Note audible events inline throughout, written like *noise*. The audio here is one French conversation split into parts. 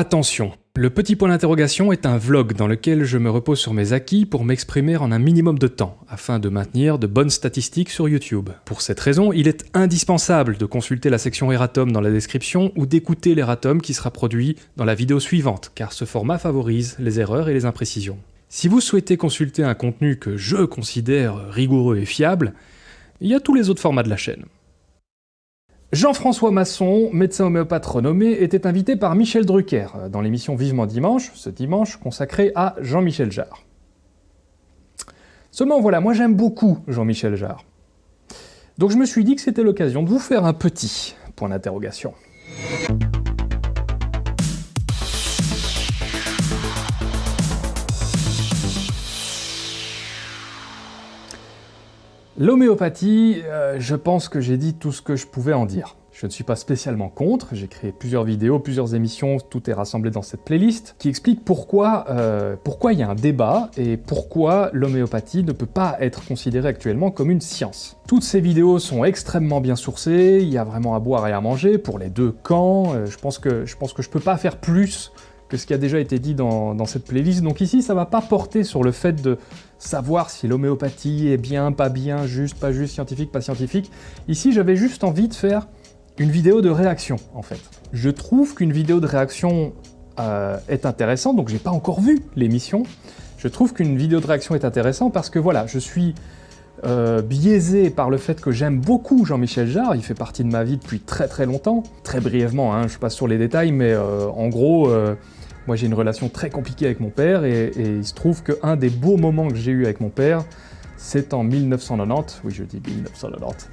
Attention, le petit point d'interrogation est un vlog dans lequel je me repose sur mes acquis pour m'exprimer en un minimum de temps, afin de maintenir de bonnes statistiques sur YouTube. Pour cette raison, il est indispensable de consulter la section Eratom dans la description ou d'écouter l'Eratom qui sera produit dans la vidéo suivante, car ce format favorise les erreurs et les imprécisions. Si vous souhaitez consulter un contenu que je considère rigoureux et fiable, il y a tous les autres formats de la chaîne. Jean-François Masson, médecin homéopathe renommé, était invité par Michel Drucker dans l'émission Vivement Dimanche, ce dimanche consacré à Jean-Michel Jarre. Seulement voilà, moi j'aime beaucoup Jean-Michel Jarre. Donc je me suis dit que c'était l'occasion de vous faire un petit point d'interrogation. L'homéopathie, euh, je pense que j'ai dit tout ce que je pouvais en dire. Je ne suis pas spécialement contre, j'ai créé plusieurs vidéos, plusieurs émissions, tout est rassemblé dans cette playlist, qui explique pourquoi euh, pourquoi il y a un débat et pourquoi l'homéopathie ne peut pas être considérée actuellement comme une science. Toutes ces vidéos sont extrêmement bien sourcées, il y a vraiment à boire et à manger pour les deux camps, euh, je, pense que, je pense que je peux pas faire plus que ce qui a déjà été dit dans, cette playlist. Donc ici, ça va pas porter sur le fait de savoir si l'homéopathie est bien, pas bien, juste, pas juste, scientifique, pas scientifique. Ici, j'avais juste envie de faire une vidéo de réaction, en fait. Je trouve qu'une vidéo de réaction euh, est intéressante, donc j'ai pas encore vu l'émission. Je trouve qu'une vidéo de réaction est intéressante parce que voilà, je suis euh, biaisé par le fait que j'aime beaucoup Jean-Michel Jarre, il fait partie de ma vie depuis très très longtemps. Très brièvement, hein, je passe sur les détails, mais euh, en gros, moi j'ai une relation très compliquée avec mon père et, il se trouve qu'un des beaux moments que j'ai eu avec mon père, c'est en 1990, oui je dis 1990,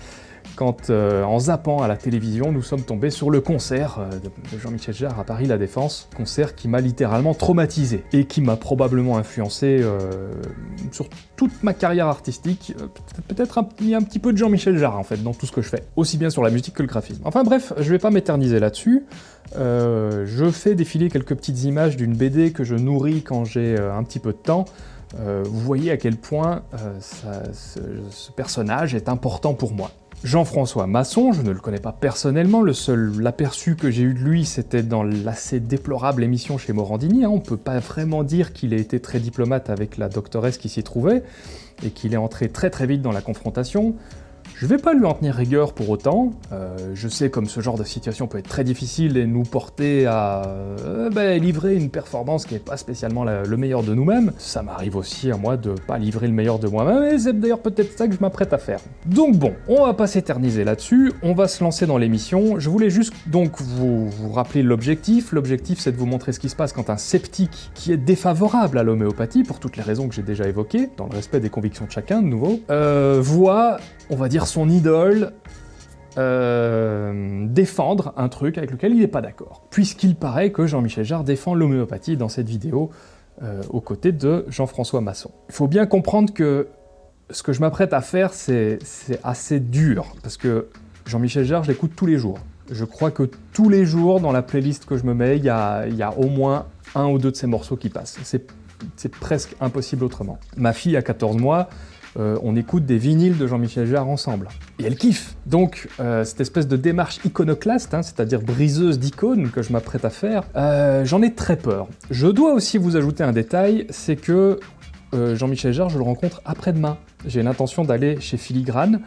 quand euh, en zappant à la télévision, nous sommes tombés sur le concert euh, de Jean-Michel Jarre à Paris La Défense, concert qui m'a littéralement traumatisé et qui m'a probablement influencé euh, sur toute ma carrière artistique, peut-être un, un petit peu de Jean-Michel Jarre en fait dans tout ce que je fais, aussi bien sur la musique que le graphisme. Enfin bref, je vais pas m'éterniser là-dessus, je fais défiler quelques petites images d'une BD que je nourris quand j'ai un petit peu de temps, vous voyez à quel point ce personnage est important pour moi. Jean-François Masson, je ne le connais pas personnellement, le seul aperçu que j'ai eu de lui, c'était dans l'assez déplorable émission chez Morandini. Hein. On peut pas vraiment dire qu'il ait été très diplomate avec la doctoresse qui s'y trouvait, et qu'il est entré très très vite dans la confrontation. Je vais pas lui en tenir rigueur pour autant, euh, je sais comme ce genre de situation peut être très difficile et nous porter à euh, ben, livrer une performance qui n'est pas spécialement le meilleur de nous-mêmes. Ça m'arrive aussi à moi de pas livrer le meilleur de moi-même, et c'est d'ailleurs peut-être ça que je m'apprête à faire. Donc bon, on va pas s'éterniser là-dessus, on va se lancer dans l'émission. Je voulais juste donc vous, vous rappeler l'objectif. L'objectif c'est de vous montrer ce qui se passe quand un sceptique qui est défavorable à l'homéopathie, pour toutes les raisons que j'ai déjà évoquées, dans le respect des convictions de chacun de nouveau, euh, voit, on va dire, son idole euh, défendre un truc avec lequel il n'est pas d'accord. Puisqu'il paraît que Jean-Michel Jarre défend l'homéopathie dans cette vidéo euh, aux côtés de Jean-François Masson. Il faut bien comprendre que ce que je m'apprête à faire, c'est assez dur, parce que Jean-Michel Jarre, je l'écoute tous les jours. Je crois que tous les jours, dans la playlist que je me mets, il y a, y a au moins un ou deux de ces morceaux qui passent. C'est presque impossible autrement. Ma fille a 14 mois, euh, on écoute des vinyles de Jean-Michel Jarre ensemble. Et elle kiffe Donc, euh, cette espèce de démarche iconoclaste, hein, c'est-à-dire briseuse d'icônes que je m'apprête à faire, euh, j'en ai très peur. Je dois aussi vous ajouter un détail, c'est que Jean-Michel Jarre, je le rencontre après-demain. J'ai l'intention d'aller chez Filigrane,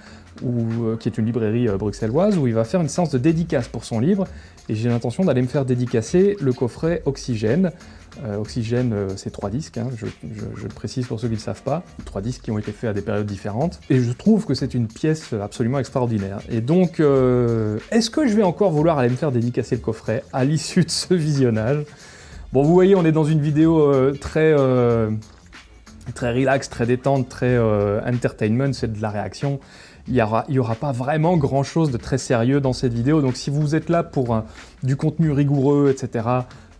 qui est une librairie bruxelloise, où il va faire une séance de dédicace pour son livre, et j'ai l'intention d'aller me faire dédicacer le coffret Oxygène, Oxygène, euh, c'est trois disques, hein, je, le précise pour ceux qui ne le savent pas, trois disques qui ont été faits à des périodes différentes, et je trouve que c'est une pièce absolument extraordinaire. Et donc, euh, est-ce que je vais encore vouloir aller me faire dédicacer le coffret à l'issue de ce visionnage? Bon, vous voyez, on est dans une vidéo très très relax, très détente, très entertainment, c'est de la réaction. Il n'y aura, aura, pas vraiment grand chose de très sérieux dans cette vidéo, donc si vous êtes là pour du contenu rigoureux, etc.,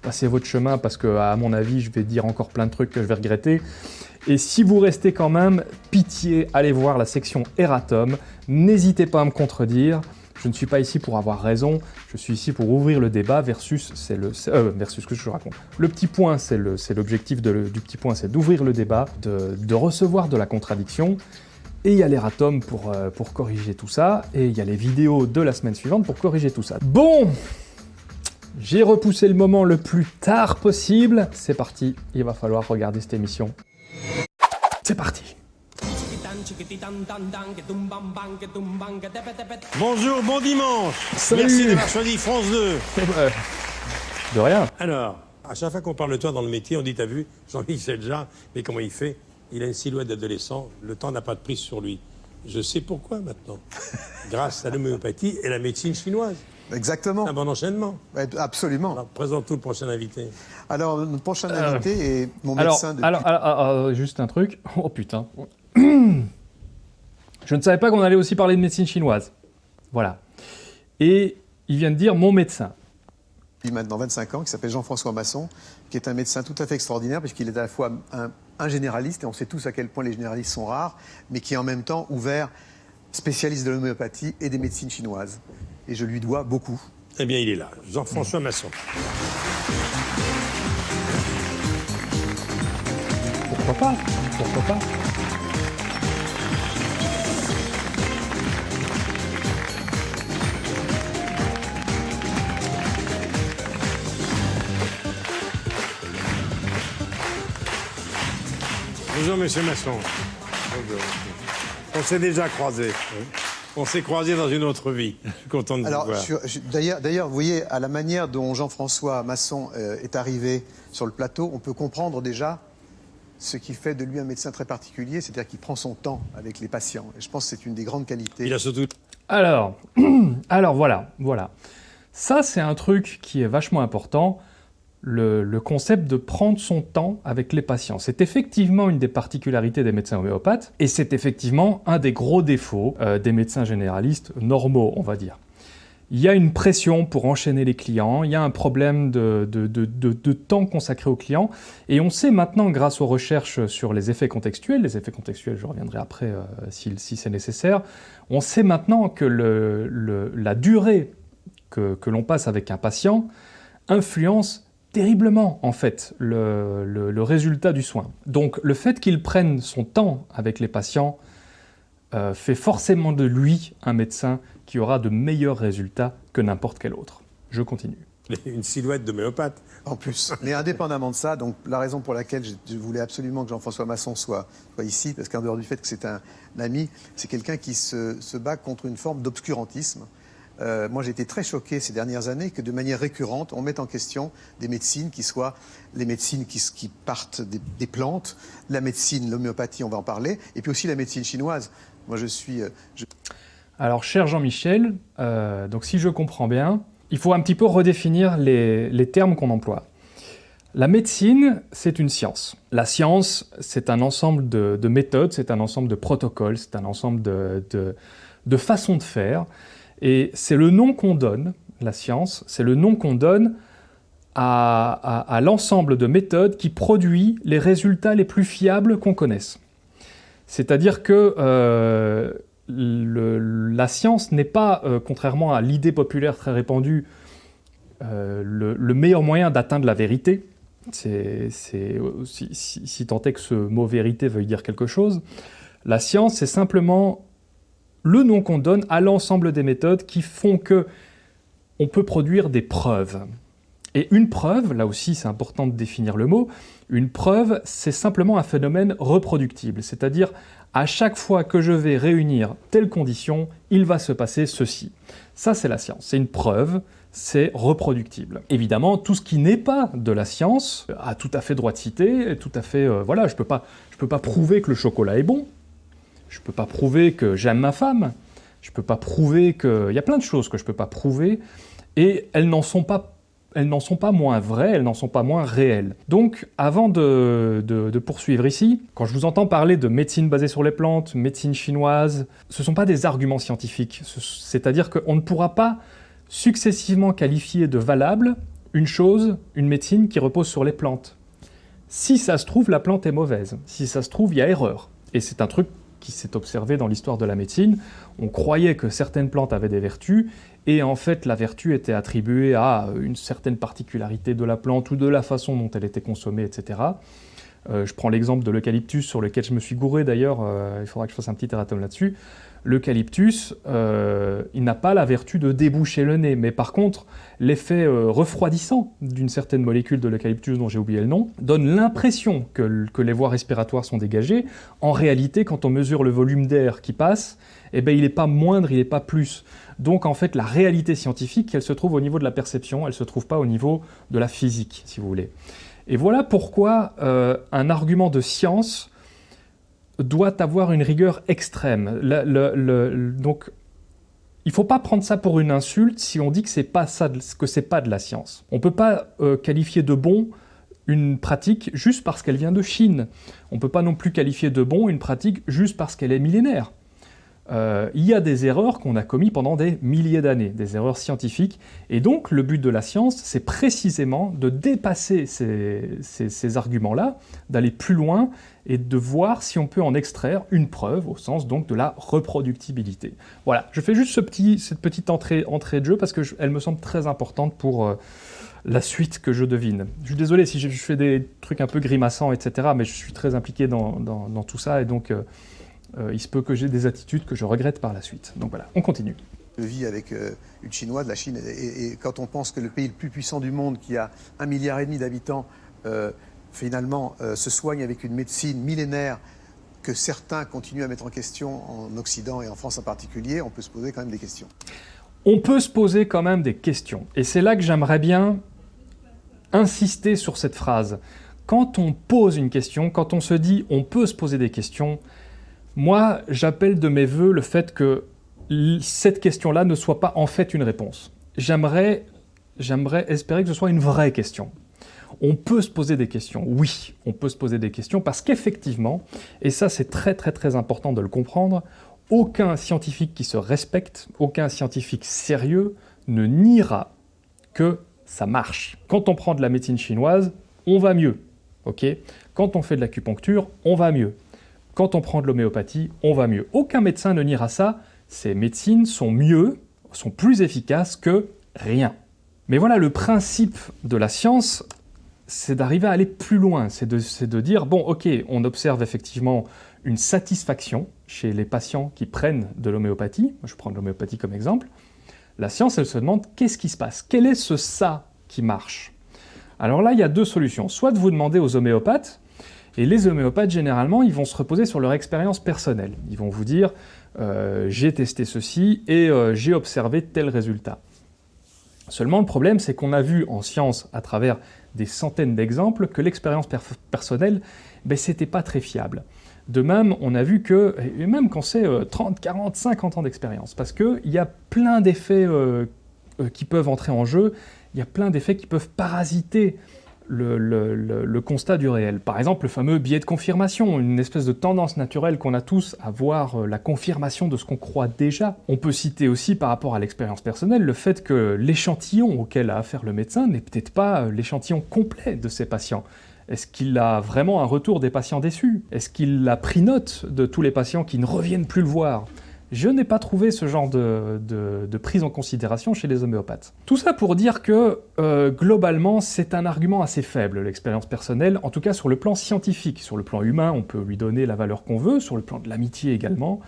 passez votre chemin parce que, à mon avis, je vais dire encore plein de trucs que je vais regretter. Et si vous restez quand même, pitié, allez voir la section Eratom. N'hésitez pas à me contredire. Je ne suis pas ici pour avoir raison, je suis ici pour ouvrir le débat versus c'est le euh, versus ce que je raconte. Le petit point, c'est l'objectif du petit point, c'est d'ouvrir le débat, de, recevoir de la contradiction. Et il y a l'Eratom pour, euh, pour corriger tout ça, et il y a les vidéos de la semaine suivante pour corriger tout ça. Bon J'ai repoussé le moment le plus tard possible. C'est parti, il va falloir regarder cette émission. C'est parti Bonjour, bon dimanche Salut. Merci d'avoir choisi France 2 Euh, De rien. Alors, à chaque fois qu'on parle de toi dans le métier, on dit, t'as vu, Jean-Michel Jarre, mais comment il fait? Il a une silhouette d'adolescent, le temps n'a pas de prise sur lui. Je sais pourquoi maintenant. *laughs* Grâce à l'homéopathie et la médecine chinoise. Exactement. Un bon enchaînement. Absolument. Alors, présente tout le prochain invité. Alors, notre prochain invité est mon Alors, médecin depuis... alors, alors, alors, juste un truc. Oh putain. *clears throat* Je ne savais pas qu'on allait aussi parler de médecine chinoise. Voilà. Et il vient de dire mon médecin. depuis maintenant 25 ans, qui s'appelle Jean-François Masson, qui est un médecin tout à fait extraordinaire, puisqu'il est à la fois un, un généraliste, et on sait tous à quel point les généralistes sont rares, mais qui est en même temps ouvert, spécialiste de l'homéopathie et des médecines chinoises. Et je lui dois beaucoup. Eh bien, il est là, Jean-François Masson. Pourquoi pas? Pourquoi pas? Bonjour, monsieur Masson. Bonjour. On s'est déjà croisés. On s'est croisés dans une autre vie. Je suis content de vous voir. d'ailleurs, vous voyez, à la manière dont Jean-François Masson euh, est arrivé sur le plateau, on peut comprendre déjà ce qui fait de lui un médecin très particulier, c'est-à-dire qu'il prend son temps avec les patients. Et je pense que c'est une des grandes qualités. Il a surtout Alors, *clears throat* alors voilà, voilà. Ça, c'est un truc qui est vachement important, le, concept de prendre son temps avec les patients. C'est effectivement une des particularités des médecins homéopathes, et c'est effectivement un des gros défauts euh, des médecins généralistes normaux, on va dire. Il y a une pression pour enchaîner les clients, il y a un problème de, temps consacré aux clients, et on sait maintenant, grâce aux recherches sur les effets contextuels, les effets contextuels, je reviendrai après euh, si, c'est nécessaire, on sait maintenant que la durée que l'on passe avec un patient influence terriblement, en fait, le, le- le résultat du soin. Donc, le fait qu'il prenne son temps avec les patients euh, fait forcément de lui un médecin qui aura de meilleurs résultats que n'importe quel autre. Je continue. *laughs* une silhouette d'homéopathe. En plus. *laughs* Mais indépendamment de ça, donc la raison pour laquelle je, voulais absolument que Jean-François Masson soit, soit ici, parce qu'en dehors du fait que c'est un, ami, c'est quelqu'un qui se, se bat contre une forme d'obscurantisme. Euh, moi, j'ai été très choqué ces dernières années que de manière récurrente, on mette en question des médecines qui soient les médecines qui, partent des, plantes, la médecine, l'homéopathie, on va en parler, et puis aussi la médecine chinoise. Moi, je suis, euh, Alors, cher Jean-Michel, euh, donc si je comprends bien, il faut un petit peu redéfinir les, termes qu'on emploie. La médecine, c'est une science. La science, c'est un ensemble de, de méthodes, c'est un ensemble de protocoles, c'est un ensemble de façons de faire. Et c'est le nom qu'on donne, la science, c'est le nom qu'on donne à, l'ensemble de méthodes qui produit les résultats les plus fiables qu'on connaisse. C'est-à-dire que euh, la science n'est pas, euh, contrairement à l'idée populaire très répandue, euh, le, le meilleur moyen d'atteindre la vérité. Si tant est que ce mot vérité veuille dire quelque chose. La science, c'est simplement le nom qu'on donne à l'ensemble des méthodes qui font que on peut produire des preuves. Et une preuve, là aussi c'est important de définir le mot, une preuve c'est simplement un phénomène reproductible, c'est-à-dire à chaque fois que je vais réunir telle condition, il va se passer ceci. Ça c'est la science, c'est une preuve, c'est reproductible. Évidemment, tout ce qui n'est pas de la science a tout à fait droit de citer, tout à fait, euh, voilà, je pas, je peux pas prouver que le chocolat est bon, je peux pas prouver que j'aime ma femme, je peux pas prouver que, il y a plein de choses que je peux pas prouver, et elles n'en sont pas sont pas moins vraies, elles n'en sont pas moins réelles. Donc, avant de, de- poursuivre ici, quand je vous entends parler de médecine basée sur les plantes, médecine chinoise, ce ne sont pas des arguments scientifiques. Ce- C'est-à-dire qu'on ne pourra pas successivement qualifier de valable une chose, une médecine qui repose sur les plantes. Si ça se trouve, la plante est mauvaise. Si ça se trouve, il y a erreur. Et c'est un truc qui s'est observé dans l'histoire de la médecine. On croyait que certaines plantes avaient des vertus, et en fait la vertu était attribuée à une certaine particularité de la plante ou de la façon dont elle était consommée, etc. Euh, je prends l'exemple de l'eucalyptus sur lequel je me suis gouré d'ailleurs, euh, il faudra que je fasse un petit erratum là-dessus. L'eucalyptus, euh, il n'a pas la vertu de déboucher le nez, mais par contre, l'effet refroidissant d'une certaine molécule de l'eucalyptus dont j'ai oublié le nom, donne l'impression que, les voies respiratoires sont dégagées. En réalité, quand on mesure le volume d'air qui passe, eh ben, il n'est pas moindre, il n'est pas plus. Donc en fait, la réalité scientifique, elle se trouve au niveau de la perception, elle ne se trouve pas au niveau de la physique, si vous voulez. Et voilà pourquoi euh, un argument de science doit avoir une rigueur extrême. donc, il ne faut pas prendre ça pour une insulte si on dit que ce n'est pas, de la science. On ne peut pas euh, qualifier de bon une pratique juste parce qu'elle vient de Chine. On ne peut pas non plus qualifier de bon une pratique juste parce qu'elle est millénaire. Euh, il y a des erreurs qu'on a commises pendant des milliers d'années, des erreurs scientifiques, et donc le but de la science, c'est précisément de dépasser ces, arguments-là, d'aller plus loin et de voir si on peut en extraire une preuve, au sens donc de la reproductibilité. Voilà, je fais juste cette petite entrée, de jeu parce qu'elle me semble très importante pour euh, la suite que je devine. Je suis désolé si je fais des trucs un peu grimaçants, etc., mais je suis très impliqué dans, tout ça, et donc... Euh, euh, il se peut que j'ai des attitudes que je regrette par la suite. Donc voilà, on continue. Je vis avec euh, une Chinoise, la Chine, et, quand on pense que le pays le plus puissant du monde, qui a un milliard et demi d'habitants, euh, finalement se soigne avec une médecine millénaire que certains continuent à mettre en question en Occident et en France en particulier, on peut se poser quand même des questions. On peut se poser quand même des questions. Et c'est là que j'aimerais bien insister sur cette phrase. Quand on pose une question, quand on se dit on peut se poser des questions, moi, j'appelle de mes voeux le fait que cette question-là ne soit pas en fait une réponse. J'aimerais espérer que ce soit une vraie question. On peut se poser des questions, oui, on peut se poser des questions, parce qu'effectivement, et ça c'est très très très important de le comprendre, aucun scientifique qui se respecte, aucun scientifique sérieux ne niera que ça marche. Quand on prend de la médecine chinoise, on va mieux, ok? Quand on fait de l'acupuncture, on va mieux quand on prend de l'homéopathie, on va mieux. Aucun médecin ne niera ça, ces médecines sont mieux, sont plus efficaces que rien. Mais voilà, le principe de la science, c'est d'arriver à aller plus loin, c'est de, dire, bon, ok, on observe effectivement une satisfaction chez les patients qui prennent de l'homéopathie, je prends de l'homéopathie comme exemple, la science, elle se demande, qu'est-ce qui se passe? Quel est ce ça qui marche? Alors là, il y a deux solutions. Soit de vous demander aux homéopathes, et les homéopathes, généralement, ils vont se reposer sur leur expérience personnelle. Ils vont vous dire euh, j'ai testé ceci et euh, j'ai observé tel résultat ». Seulement, le problème, c'est qu'on a vu en science, à travers des centaines d'exemples, que l'expérience personnelle, ben, c'était pas très fiable. De même, on a vu que, et même quand c'est 30, 40, 50 ans d'expérience, parce qu'il y a plein d'effets euh, qui peuvent entrer en jeu, il y a plein d'effets qui peuvent parasiter le, constat du réel. Par exemple, le fameux biais de confirmation, une espèce de tendance naturelle qu'on a tous à voir euh, la confirmation de ce qu'on croit déjà. On peut citer aussi, par rapport à l'expérience personnelle, le fait que l'échantillon auquel a affaire le médecin n'est peut-être pas euh, l'échantillon complet de ses patients. Est-ce qu'il a vraiment un retour des patients déçus? Est-ce qu'il a pris note de tous les patients qui ne reviennent plus le voir? Je n'ai pas trouvé ce genre de, prise en considération chez les homéopathes. Tout ça pour dire que, euh, globalement, c'est un argument assez faible, l'expérience personnelle, en tout cas sur le plan scientifique. Sur le plan humain, on peut lui donner la valeur qu'on veut, sur le plan de l'amitié également.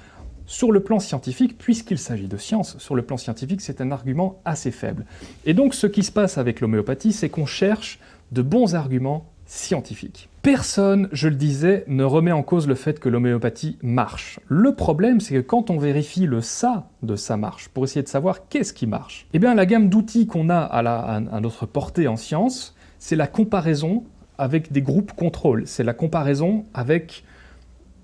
Sur le plan scientifique, puisqu'il s'agit de science, sur le plan scientifique, c'est un argument assez faible. Et donc, ce qui se passe avec l'homéopathie, c'est qu'on cherche de bons arguments scientifiques. Personne, je le disais, ne remet en cause le fait que l'homéopathie marche. Le problème, c'est que quand on vérifie le ça de ça marche, pour essayer de savoir qu'est-ce qui marche, eh bien la gamme d'outils qu'on a à, notre portée en science, c'est la comparaison avec des groupes contrôle, c'est la comparaison avec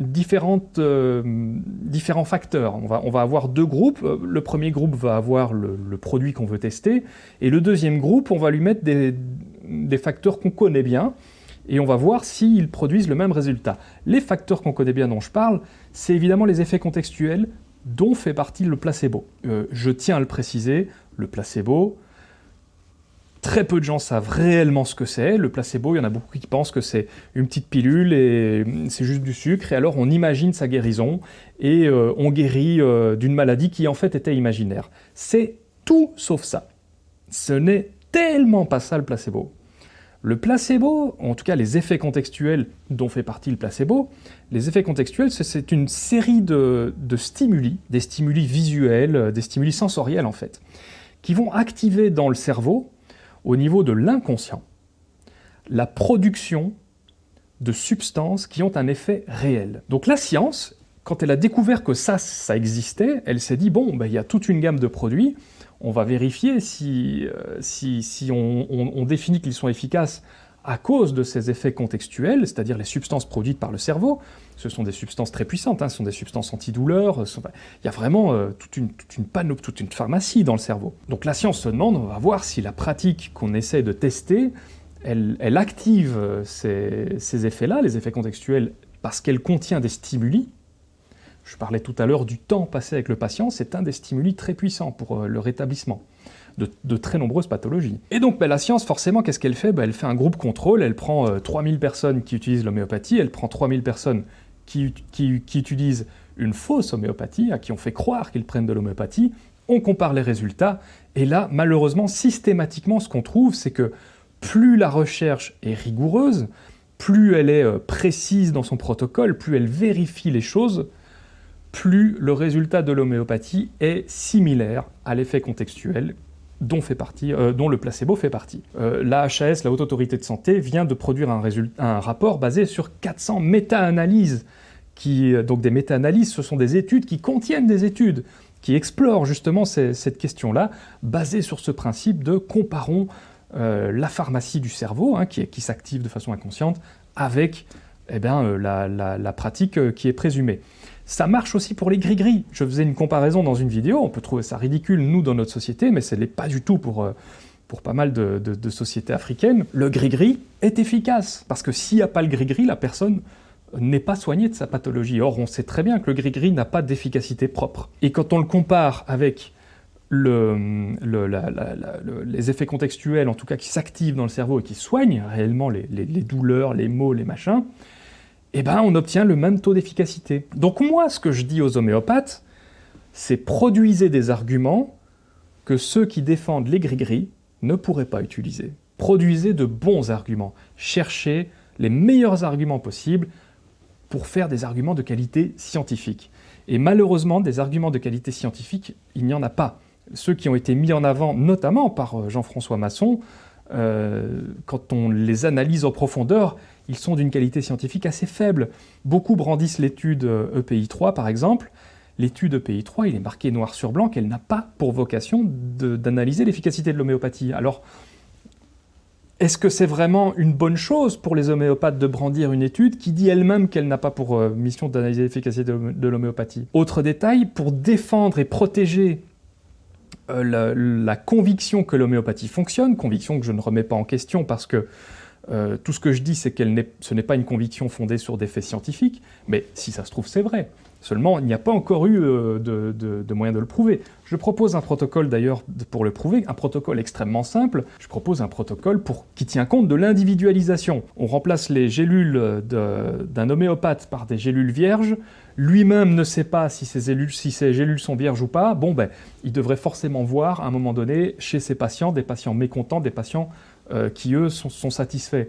différentes, euh, différents facteurs. On va, on va, avoir deux groupes. Le premier groupe va avoir le, produit qu'on veut tester, et le deuxième groupe, on va lui mettre des, des facteurs qu'on connaît bien, et on va voir s'ils produisent le même résultat. Les facteurs qu'on connaît bien dont je parle, c'est évidemment les effets contextuels dont fait partie le placebo. Euh, je tiens à le préciser, le placebo, très peu de gens savent réellement ce que c'est. Le placebo, il y en a beaucoup qui pensent que c'est une petite pilule et c'est juste du sucre, et alors on imagine sa guérison, et euh, on guérit euh, d'une maladie qui en fait était imaginaire. C'est tout sauf ça. Ce n'est tellement pas ça le placebo. Le placebo, en tout cas les effets contextuels dont fait partie le placebo, les effets contextuels, c'est une série de, stimuli, des stimuli visuels, des stimuli sensoriels en fait, qui vont activer dans le cerveau, au niveau de l'inconscient, la production de substances qui ont un effet réel. Donc la science, quand elle a découvert que ça, ça existait, elle s'est dit, bon, ben, il y a toute une gamme de produits, on va vérifier si, euh, si, on, définit qu'ils sont efficaces à cause de ces effets contextuels, c'est-à-dire les substances produites par le cerveau. Ce sont des substances très puissantes, hein, ce sont des substances antidouleurs, il y a vraiment euh, toute, une, panoplie, toute une pharmacie dans le cerveau. Donc la science se demande, on va voir si la pratique qu'on essaie de tester, elle, active euh, ces effets-là, les effets contextuels, parce qu'elle contient des stimuli, je parlais tout à l'heure du temps passé avec le patient, c'est un des stimuli très puissants pour euh, le rétablissement de, très nombreuses pathologies. Et donc ben, la science, forcément, qu'est-ce qu'elle fait? Ben, Elle fait un groupe contrôle, elle prend 3000 euh, personnes qui utilisent l'homéopathie, elle prend 3000 personnes qui, utilisent une fausse homéopathie, à qui on fait croire qu'ils prennent de l'homéopathie, on compare les résultats, et là, malheureusement, systématiquement, ce qu'on trouve, c'est que plus la recherche est rigoureuse, plus elle est euh, précise dans son protocole, plus elle vérifie les choses, plus le résultat de l'homéopathie est similaire à l'effet contextuel dont, euh, le placebo fait partie. Euh, la Haute Autorité de Santé, vient de produire un, rapport basé sur 400 méta-analyses. Euh, donc des méta-analyses, ce sont des études qui contiennent des études, qui explorent justement cette question-là, basées sur ce principe de comparons la pharmacie du cerveau, hein, qui, s'active de façon inconsciente, avec eh bien, la, la, pratique qui est présumée. Ça marche aussi pour les gris-gris. Je faisais une comparaison dans une vidéo, on peut trouver ça ridicule, nous, dans notre société, mais ce n'est pas du tout pour, euh, pour pas mal de, sociétés africaines. Le gris-gris est efficace, parce que s'il n'y a pas le gris-gris, la personne n'est pas soignée de sa pathologie. Or, on sait très bien que le gris-gris n'a pas d'efficacité propre. Et quand on le compare avec le, les effets contextuels, en tout cas qui s'activent dans le cerveau et qui soignent réellement les douleurs, les maux, les machins, eh ben, on obtient le même taux d'efficacité. Donc moi, ce que je dis aux homéopathes, c'est produisez des arguments que ceux qui défendent les gris-gris ne pourraient pas utiliser. Produisez de bons arguments. Cherchez les meilleurs arguments possibles pour faire des arguments de qualité scientifique. Et malheureusement, des arguments de qualité scientifique, il n'y en a pas. Ceux qui ont été mis en avant, notamment par euh, Jean-François Masson, euh, quand on les analyse en profondeur, ils sont d'une qualité scientifique assez faible. Beaucoup brandissent l'étude EPI3 par exemple. L'étude EPI3, il est marqué noir sur blanc qu'elle n'a pas pour vocation d'analyser l'efficacité de l'homéopathie. Alors, est-ce que c'est vraiment une bonne chose pour les homéopathes de brandir une étude qui dit elle-même qu'elle n'a pas pour euh, mission d'analyser l'efficacité de l'homéopathie? Autre détail, pour défendre et protéger euh, la, conviction que l'homéopathie fonctionne, conviction que je ne remets pas en question parce que euh, tout ce que je dis, c'est que ce n'est pas une conviction fondée sur des faits scientifiques, mais si ça se trouve, c'est vrai. Seulement, il n'y a pas encore eu euh, de, de, moyen de le prouver. Je propose un protocole d'ailleurs pour le prouver, un protocole extrêmement simple. Je propose un protocole pour, qui tient compte de l'individualisation. On remplace les gélules d'un homéopathe par des gélules vierges. Lui-même ne sait pas si ces, gélules, si ces gélules sont vierges ou pas. Bon, ben, il devrait forcément voir à un moment donné chez ses patients des patients mécontents, des patients euh, qui, eux, sont, satisfaits.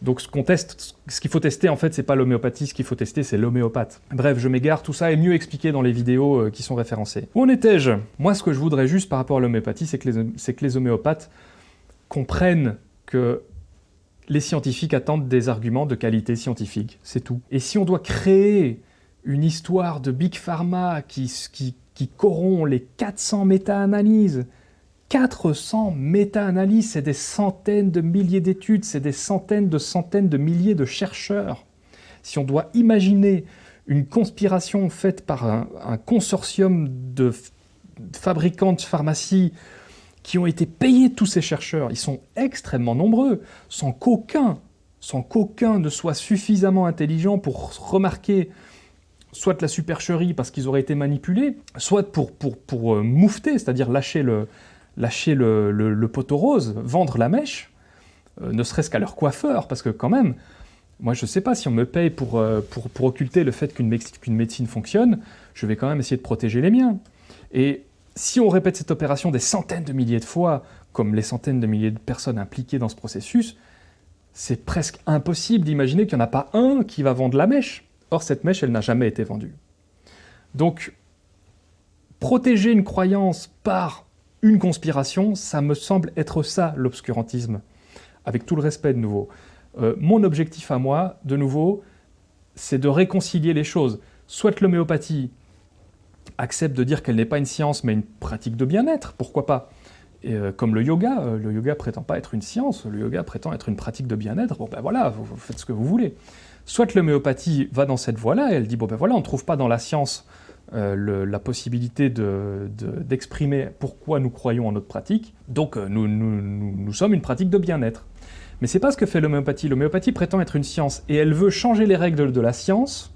Donc ce qu'on teste, ce qu'il faut tester en fait, c'est pas l'homéopathie, ce qu'il faut tester, c'est l'homéopathe. Bref, je m'égare, tout ça est mieux expliqué dans les vidéos euh, qui sont référencées. Où en étais-je? Moi, ce que je voudrais juste par rapport à l'homéopathie, c'est que, que, les homéopathes comprennent que les scientifiques attendent des arguments de qualité scientifique, c'est tout. Et si on doit créer une histoire de Big Pharma qui, qui, qui corrompt les 400 méta-analyses, 400 méta-analyses, c'est des centaines de milliers d'études, c'est des centaines de centaines de milliers de chercheurs. Si on doit imaginer une conspiration faite par un, consortium de fabricants de pharmacie qui ont été payés tous ces chercheurs, ils sont extrêmement nombreux, sans qu'aucun sans qu'aucun ne soit suffisamment intelligent pour remarquer soit la supercherie parce qu'ils auraient été manipulés, soit pour, pour, pour euh, moufter, c'est-à-dire lâcher le, lâcher le, poteau rose, vendre la mèche, euh, ne serait-ce qu'à leur coiffeur, parce que quand même, moi je sais pas, si on me paye pour, euh, pour, pour occulter le fait qu'une médecine fonctionne, je vais quand même essayer de protéger les miens. Et si on répète cette opération des centaines de milliers de fois, comme les centaines de milliers de personnes impliquées dans ce processus, c'est presque impossible d'imaginer qu'il n'y en a pas un qui va vendre la mèche. Or, cette mèche, elle n'a jamais été vendue. Donc, protéger une croyance par une conspiration, ça me semble être ça, l'obscurantisme. Avec tout le respect, de nouveau. Euh, mon objectif à moi, de nouveau, c'est de réconcilier les choses. Soit l'homéopathie accepte de dire qu'elle n'est pas une science, mais une pratique de bien-être, pourquoi pas euh, comme le yoga, euh, le yoga prétend pas être une science, le yoga prétend être une pratique de bien-être, bon ben voilà, vous, faites ce que vous voulez. Soit l'homéopathie va dans cette voie-là, et elle dit, bon ben voilà, on ne trouve pas dans la science euh, la possibilité d'exprimer pourquoi nous croyons en notre pratique, donc nous, nous, sommes une pratique de bien-être. Mais c'est pas ce que fait l'homéopathie. L'homéopathie prétend être une science, et elle veut changer les règles de la science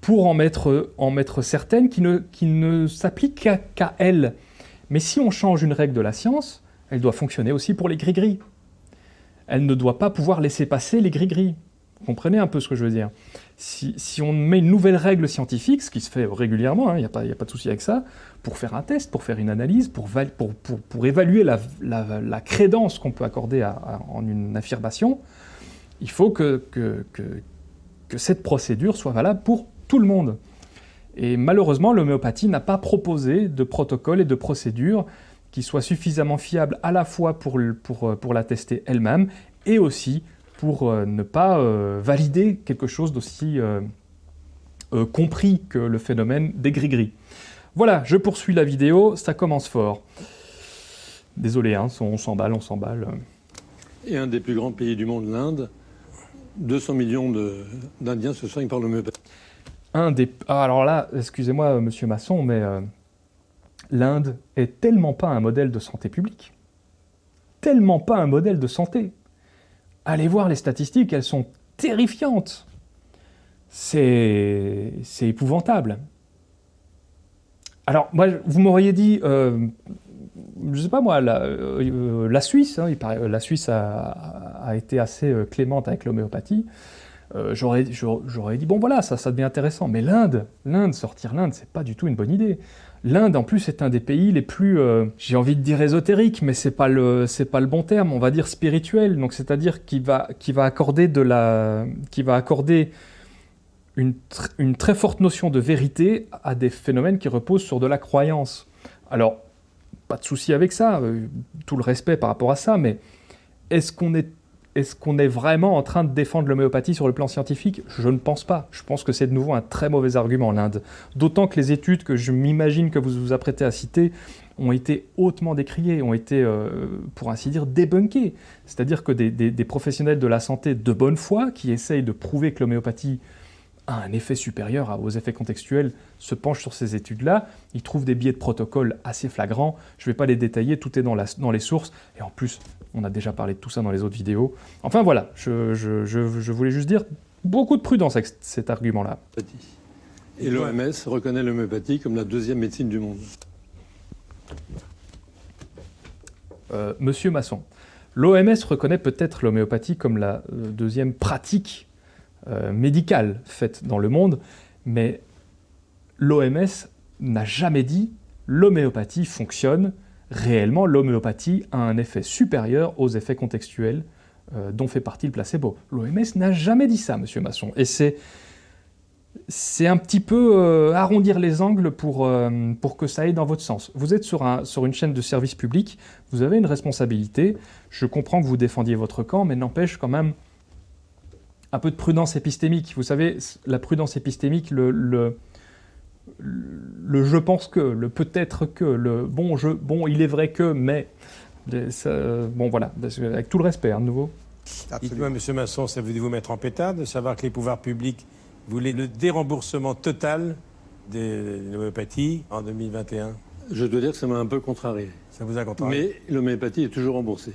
pour en mettre, en mettre certaines qui ne, qui ne s'appliquent qu'à elle. Mais si on change une règle de la science, elle doit fonctionner aussi pour les gris-gris. Elle ne doit pas pouvoir laisser passer les gris-gris. Vous comprenez un peu ce que je veux dire si, on met une nouvelle règle scientifique, ce qui se fait régulièrement, il hein, n'y a, pas, de souci avec ça, pour faire un test, pour faire une analyse, pour, évaluer la, crédence qu'on peut accorder en une affirmation, il faut que, cette procédure soit valable pour tout le monde. Et malheureusement, l'homéopathie n'a pas proposé de protocole et de procédure qui soient suffisamment fiables à la fois pour la tester elle-même et aussi pour euh, ne pas euh, valider quelque chose d'aussi compris que le phénomène des gris-gris. Voilà, je poursuis la vidéo, ça commence fort. Désolé, hein, on s'emballe, on s'emballe. Et un des plus grands pays du monde, l'Inde, 200 millions d'Indiens se soignent par l'homéopathie un des... Ah, alors là, excusez-moi, euh, monsieur Masson, mais euh, l'Inde est tellement pas un modèle de santé publique. Tellement pas un modèle de santé. Allez voir les statistiques, elles sont terrifiantes. C'est épouvantable. Alors, vous m'auriez dit, euh, je sais pas moi, la, Suisse, hein, la Suisse a, été assez clémente avec l'homéopathie. Euh, j'aurais dit, bon voilà, ça, ça devient intéressant. Mais l'Inde, l'Inde, sortir l'Inde, c'est pas du tout une bonne idée. L'Inde, en plus, est un des pays les plus, euh, j'ai envie de dire ésotérique, mais c'est pas pas le bon terme. On va dire spirituel. Donc, c'est-à-dire qui va accorder une, une, très forte notion de vérité à des phénomènes qui reposent sur de la croyance. Alors, pas de souci avec ça, euh, tout le respect par rapport à ça, mais est-ce qu'on est est-ce qu'on est vraiment en train de défendre l'homéopathie sur le plan scientifique? Je ne pense pas. Je pense que c'est de nouveau un très mauvais argument, l'Inde. D'autant que les études que je m'imagine que vous vous apprêtez à citer ont été hautement décriées, ont été, euh, pour ainsi dire, débunkées. C'est-à-dire que des, professionnels de la santé de bonne foi, qui essayent de prouver que l'homéopathie a un effet supérieur aux effets contextuels, se penchent sur ces études-là, ils trouvent des biais de protocole assez flagrants, je ne vais pas les détailler, tout est dans, dans les sources, et en plus, on a déjà parlé de tout ça dans les autres vidéos. Enfin voilà, je, voulais juste dire beaucoup de prudence avec cet argument-là. Et l'OMS reconnaît l'homéopathie comme la deuxième médecine du monde. Euh, Monsieur Masson, l'OMS reconnaît peut-être l'homéopathie comme la euh, deuxième pratique euh, médicale faite dans le monde, mais l'OMS n'a jamais dit l'homéopathie fonctionne réellement, l'homéopathie a un effet supérieur aux effets contextuels euh, dont fait partie le placebo. L'OMS n'a jamais dit ça, monsieur Masson. Et c'est c'est un petit peu euh, arrondir les angles pour, euh, pour que ça aille dans votre sens. Vous êtes sur, un, sur une chaîne de service public, vous avez une responsabilité, je comprends que vous défendiez votre camp, mais n'empêche quand même un peu de prudence épistémique. Vous savez, la prudence épistémique, le, le le je pense que, le peut-être que, le bon, je, bon, il est vrai que, mais, bon voilà, avec tout le respect, hein, de nouveau. Dites-moi, Monsieur Masson, ça veut vous mettre en pétard de savoir que les pouvoirs publics voulaient le déremboursement total de l'homéopathie en 2021 Je dois dire que ça m'a un peu contrarié. Ça vous a contrarié? Mais l'homéopathie est toujours remboursée.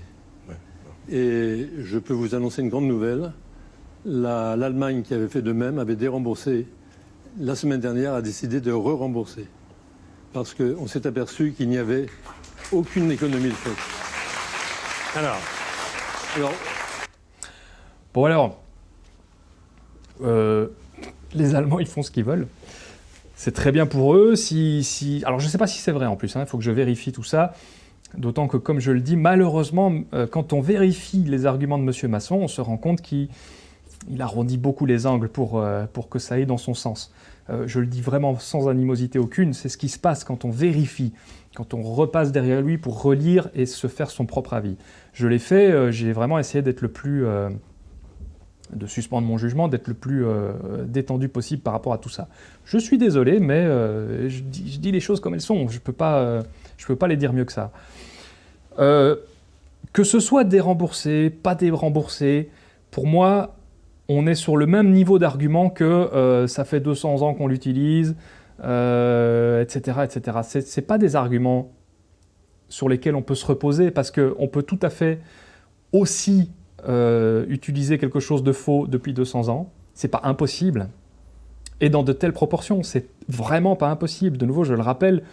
Et je peux vous annoncer une grande nouvelle. L'Allemagne, qui avait fait de même, avait déremboursé la semaine dernière, a décidé de re-rembourser. Parce qu'on s'est aperçu qu'il n'y avait aucune économie de fait. Alors, alors Bon alors, euh, les Allemands, ils font ce qu'ils veulent. C'est très bien pour eux. Si, si... Alors je ne sais pas si c'est vrai en plus, hein. il faut que je vérifie tout ça. D'autant que, comme je le dis, malheureusement, euh, quand on vérifie les arguments de M. Masson, on se rend compte qu'il arrondit beaucoup les angles pour, euh, pour que ça aille dans son sens. Euh, je le dis vraiment sans animosité aucune, c'est ce qui se passe quand on vérifie, quand on repasse derrière lui pour relire et se faire son propre avis. Je l'ai fait, j'ai vraiment essayé d'être le plus de suspendre mon jugement, d'être le plus détendu possible par rapport à tout ça. Je suis désolé, mais je dis, les choses comme elles sont. Je ne peux, peux, pas les dire mieux que ça. Euh, que ce soit déremboursé, pas déremboursé, pour moi, on est sur le même niveau d'argument que euh, ça fait 200 ans qu'on l'utilise, etc. etc. Ce pas des arguments sur lesquels on peut se reposer parce qu'on peut tout à fait aussi euh, utiliser quelque chose de faux depuis 200 ans. C'est pas impossible. Et dans de telles proportions, c'est vraiment pas impossible. De nouveau, je le rappelle,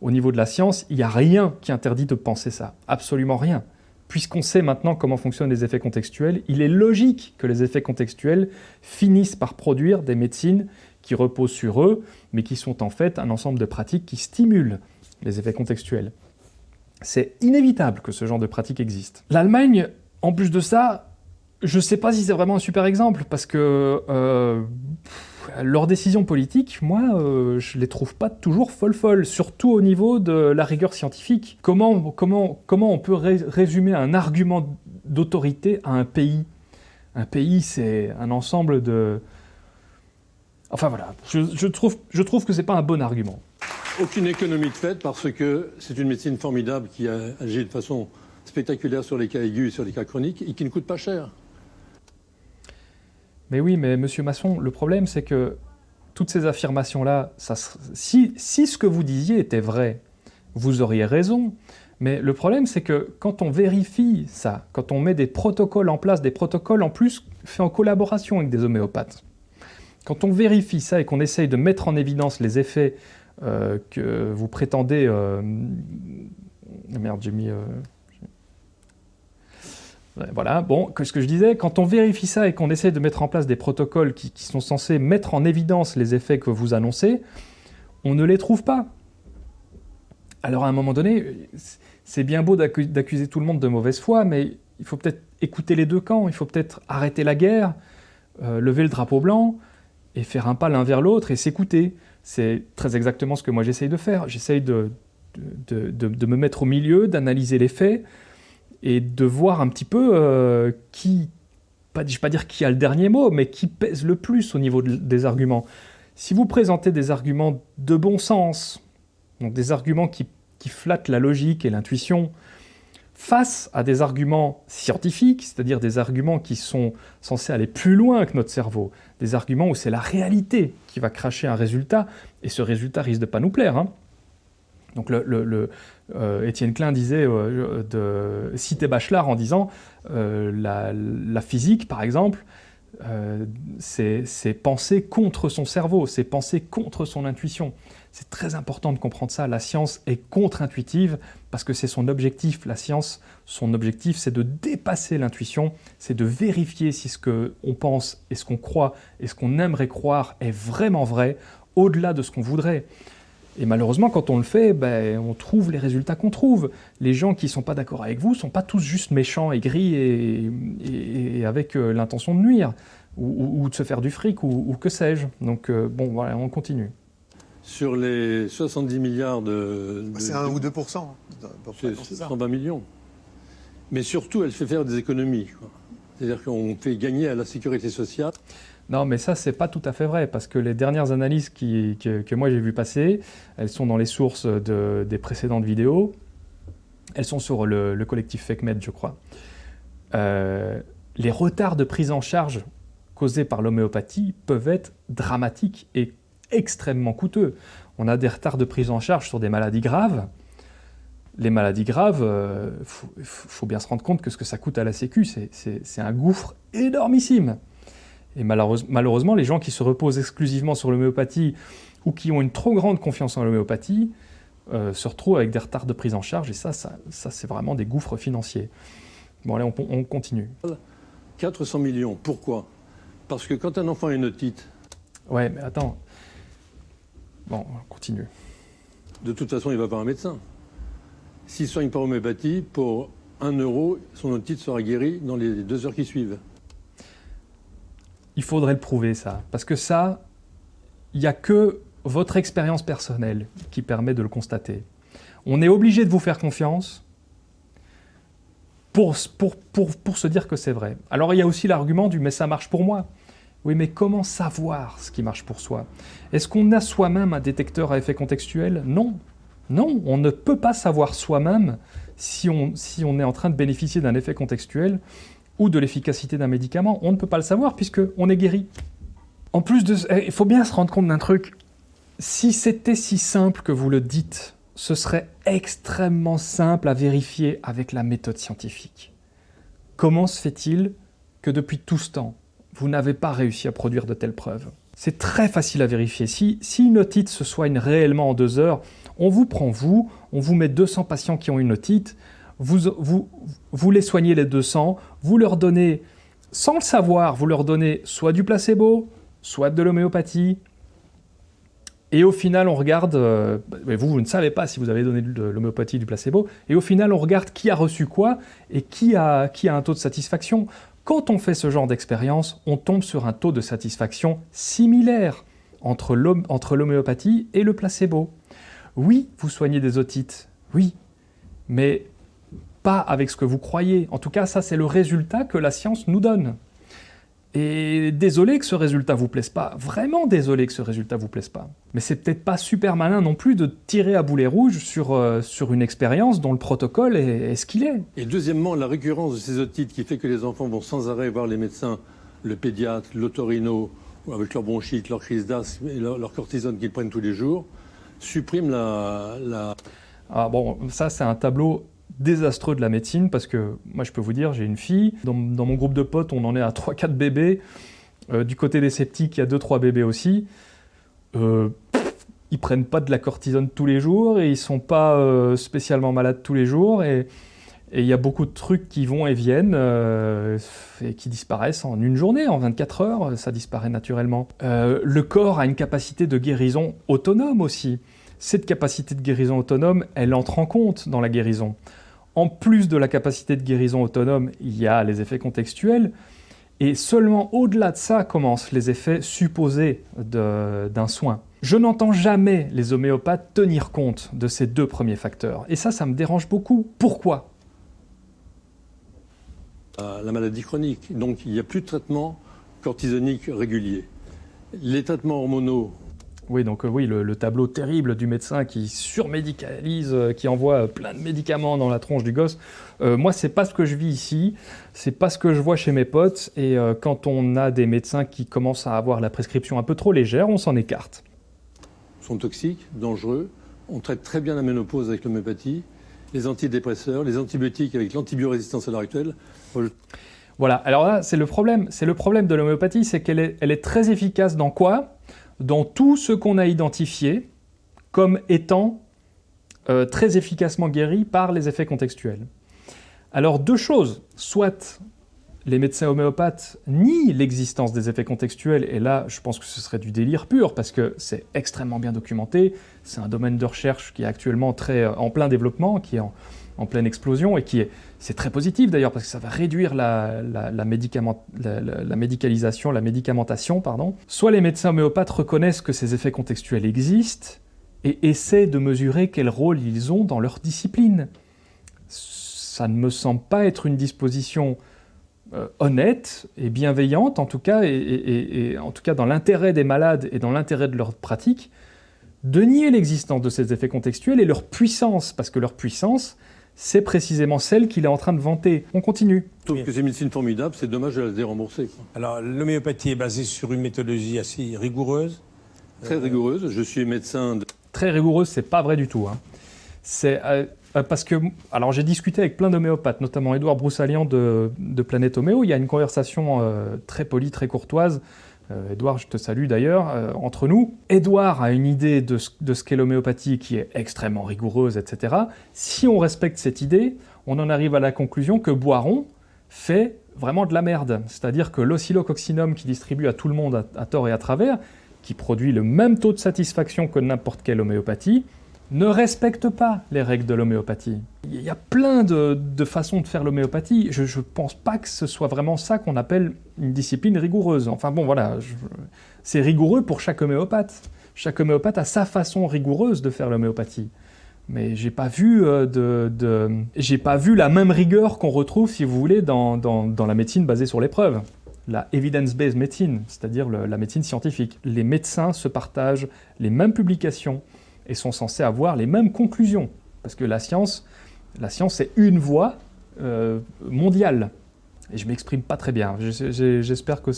au niveau de la science, il n'y a rien qui interdit de penser ça. Absolument rien. Puisqu'on sait maintenant comment fonctionnent les effets contextuels, il est logique que les effets contextuels finissent par produire des médecines qui reposent sur eux, mais qui sont en fait un ensemble de pratiques qui stimulent les effets contextuels. C'est inévitable que ce genre de pratique existe. L'Allemagne, en plus de ça, je ne sais pas si c'est vraiment un super exemple, parce que euh, leurs décisions politiques, moi, euh, je les trouve pas toujours folles-folles, surtout au niveau de la rigueur scientifique. Comment, on peut résumer un argument d'autorité à un pays? Un pays, c'est un ensemble de... Enfin voilà, je, trouve, je trouve que c'est pas un bon argument. Aucune économie de fait parce que c'est une médecine formidable qui agit de façon spectaculaire sur les cas aigus et sur les cas chroniques et qui ne coûte pas cher. Mais oui, mais Monsieur Masson, le problème c'est que toutes ces affirmations-là, si, si ce que vous disiez était vrai, vous auriez raison. Mais le problème, c'est que quand on vérifie ça, quand on met des protocoles en place, des protocoles en plus faits en collaboration avec des homéopathes, quand on vérifie ça et qu'on essaye de mettre en évidence les effets euh, que vous prétendez... Euh, merde, j'ai mis... Euh, voilà, bon, ce que je disais, quand on vérifie ça et qu'on essaie de mettre en place des protocoles qui, sont censés mettre en évidence les effets que vous annoncez, on ne les trouve pas. Alors à un moment donné, c'est bien beau d'accuser tout le monde de mauvaise foi, mais il faut peut-être écouter les deux camps, il faut peut-être arrêter la guerre, euh, lever le drapeau blanc, et faire un pas l'un vers l'autre et s'écouter. C'est très exactement ce que moi j'essaye de faire. J'essaye de, de, me mettre au milieu, d'analyser les faits, et de voir un petit peu euh, qui, pas, je ne vais pas dire qui a le dernier mot, mais qui pèse le plus au niveau des arguments. Si vous présentez des arguments de bon sens, donc des arguments qui, flattent la logique et l'intuition, face à des arguments scientifiques, c'est-à-dire des arguments qui sont censés aller plus loin que notre cerveau, des arguments où c'est la réalité qui va cracher un résultat, et ce résultat risque de pas nous plaire. Hein. Donc le, Étienne Klein disait, euh, de citer Bachelard en disant euh, la, physique, par exemple, c'est penser contre son cerveau, c'est penser contre son intuition. C'est très important de comprendre ça. La science est contre-intuitive parce que c'est son objectif. La science, son objectif, c'est de dépasser l'intuition, c'est de vérifier si ce qu'on pense et ce qu'on croit et ce qu'on aimerait croire est vraiment vrai, au-delà de ce qu'on voudrait. Et malheureusement, quand on le fait, ben, on trouve les résultats qu'on trouve. Les gens qui ne sont pas d'accord avec vous ne sont pas tous juste méchants, aigris et, et, avec euh, l'intention de nuire, ou, de se faire du fric, ou, que sais-je. Donc euh, bon, voilà, on continue. Sur les 70 milliards de... Bah, c'est 1 ou 2 C'est 120 millions. Mais surtout, elle fait faire des économies. C'est-à-dire qu'on fait gagner à la sécurité sociale. Non, mais ça, c'est pas tout à fait vrai, parce que les dernières analyses que, moi j'ai vues passer, elles sont dans les sources des précédentes vidéos. Elles sont sur le, collectif FakeMed, je crois. Euh, les retards de prise en charge causés par l'homéopathie peuvent être dramatiques et extrêmement coûteux. On a des retards de prise en charge sur des maladies graves. Les maladies graves, il euh, faut, bien se rendre compte que ce que ça coûte à la Sécu, c'est un gouffre énormissime. Et malheureusement, les gens qui se reposent exclusivement sur l'homéopathie ou qui ont une trop grande confiance en l'homéopathie euh, se retrouvent avec des retards de prise en charge, et ça, ça, c'est vraiment des gouffres financiers. Bon, allez, on, continue. 400 millions, pourquoi? Parce que quand un enfant a une otite... Ouais, mais attends. Bon, on continue. De toute façon, il va voir un médecin. s'il soigne par homéopathie, pour 1 euro, son otite sera guéri dans les deux heures qui suivent. Il faudrait le prouver, ça. Parce que ça, il n'y a que votre expérience personnelle qui permet de le constater. On est obligé de vous faire confiance pour, pour, pour, pour se dire que c'est vrai. Alors il y a aussi l'argument du « mais ça marche pour moi ». Oui, mais comment savoir ce qui marche pour soi? Est-ce qu'on a soi-même un détecteur à effet contextuel? Non. Non, on ne peut pas savoir soi-même si on, si on est en train de bénéficier d'un effet contextuel ou de l'efficacité d'un médicament. On ne peut pas le savoir puisqu'on est guéri. En plus de eh, il faut bien se rendre compte d'un truc. Si c'était si simple que vous le dites, ce serait extrêmement simple à vérifier avec la méthode scientifique. Comment se fait-il que depuis tout ce temps, vous n'avez pas réussi à produire de telles preuves? C'est très facile à vérifier. Si, si une otite se soigne réellement en deux heures, on vous prend vous, on vous met 200 patients qui ont une otite, vous, vous, vous les soignez les 200, vous leur donnez, sans le savoir, vous leur donnez soit du placebo, soit de l'homéopathie, et au final, on regarde, euh, vous, vous ne savez pas si vous avez donné de l'homéopathie du placebo, et au final, on regarde qui a reçu quoi et qui a, qui a un taux de satisfaction. Quand on fait ce genre d'expérience, on tombe sur un taux de satisfaction similaire entre l'homéopathie et le placebo. Oui, vous soignez des otites, oui, mais pas avec ce que vous croyez. En tout cas, ça, c'est le résultat que la science nous donne. Et désolé que ce résultat vous plaise pas, vraiment désolé que ce résultat vous plaise pas. Mais c'est peut-être pas super malin non plus de tirer à boulet rouge sur, euh, sur une expérience dont le protocole est, ce qu'il est. Et deuxièmement, la récurrence de ces otites qui fait que les enfants vont sans arrêt voir les médecins, le pédiatre, l'otorino, avec leur bronchite, leur crise d'asthme et leur, cortisone qu'ils prennent tous les jours, supprime la... la... Ah bon, ça c'est un tableau désastreux de la médecine parce que moi je peux vous dire, j'ai une fille, dans, mon groupe de potes on en est à 3-4 bébés, euh, du côté des sceptiques il y a 2-3 bébés aussi, euh, ils prennent pas de la cortisone tous les jours et ils sont pas euh, spécialement malades tous les jours et il y a beaucoup de trucs qui vont et viennent euh, et qui disparaissent en une journée, en 24 heures, ça disparaît naturellement. le corps a une capacité de guérison autonome aussi. Cette capacité de guérison autonome, elle entre en compte dans la guérison. En plus de la capacité de guérison autonome, il y a les effets contextuels, et seulement au-delà de ça commencent les effets supposés d'un soin. Je n'entends jamais les homéopathes tenir compte de ces deux premiers facteurs, et ça, ça me dérange beaucoup. Pourquoi? La maladie chronique, donc il n'y a plus de traitement cortisonique régulier. Les traitements hormonaux oui, donc euh, oui, le, tableau terrible du médecin qui surmédicalise, euh, qui envoie plein de médicaments dans la tronche du gosse. Euh, moi, c'est pas ce que je vis ici, c'est pas ce que je vois chez mes potes, et quand on a des médecins qui commencent à avoir la prescription un peu trop légère, on s'en écarte. Ils sont toxiques, dangereux, on traite très bien la ménopause avec l'homéopathie, les antidépresseurs, les antibiotiques avec l'antibiorésistance à l'heure actuelle. Voilà, alors là, c'est le problème. C'est le problème de l'homéopathie, c'est qu'elle est, elle est très efficace dans quoi? Dans tout ce qu'on a identifié comme étant euh, très efficacement guéri par les effets contextuels. Alors deux choses, soit les médecins homéopathes nient l'existence des effets contextuels, et là je pense que ce serait du délire pur, parce que c'est extrêmement bien documenté, c'est un domaine de recherche qui est actuellement très, euh, en plein développement, qui est en, en pleine explosion et qui est, c'est très positif d'ailleurs parce que ça va réduire la, médicalisation, la médicamentation, pardon. Soit les médecins homéopathes reconnaissent que ces effets contextuels existent et essaient de mesurer quel rôle ils ont dans leur discipline. Ça ne me semble pas être une disposition euh, honnête et bienveillante, en tout cas, et en tout cas dans l'intérêt des malades et dans l'intérêt de leur pratique, de nier l'existence de ces effets contextuels et leur puissance, parce que leur puissance, c'est précisément celle qu'il est en train de vanter. On continue. Je trouve que c'est une médecine formidable, c'est dommage de la dérembourser. Alors, l'homéopathie est basée sur une méthodologie assez rigoureuse Très rigoureuse. Je suis médecin. De... Très rigoureuse, c'est pas vrai du tout. Hein. C'est euh, euh, parce que, alors j'ai discuté avec plein d'homéopathes, notamment Édouard Broussalian de, de, Planète Homéo. Il y a une conversation euh, très polie, très courtoise Edouard, euh, je te salue d'ailleurs, euh, entre nous. Edouard a une idée de ce, qu'est l'homéopathie qui est extrêmement rigoureuse, etc. Si on respecte cette idée, on en arrive à la conclusion que Boiron fait vraiment de la merde. C'est-à-dire que l'oscillococcinum qui distribue à tout le monde à, tort et à travers, qui produit le même taux de satisfaction que n'importe quelle homéopathie, ne respecte pas les règles de l'homéopathie. Il y a plein de, façons de faire l'homéopathie. Je ne pense pas que ce soit vraiment ça qu'on appelle une discipline rigoureuse. Enfin bon, voilà, c'est rigoureux pour chaque homéopathe. Chaque homéopathe a sa façon rigoureuse de faire l'homéopathie. Mais j'ai pas vu euh, de, j'ai pas vu la même rigueur qu'on retrouve, si vous voulez, dans, la médecine basée sur les preuves. La evidence-based medicine, c'est-à-dire la médecine scientifique. Les médecins se partagent les mêmes publications, et sont censés avoir les mêmes conclusions. Parce que la science, la science c'est une voie euh, mondiale. Et je m'exprime pas très bien. J'espère que,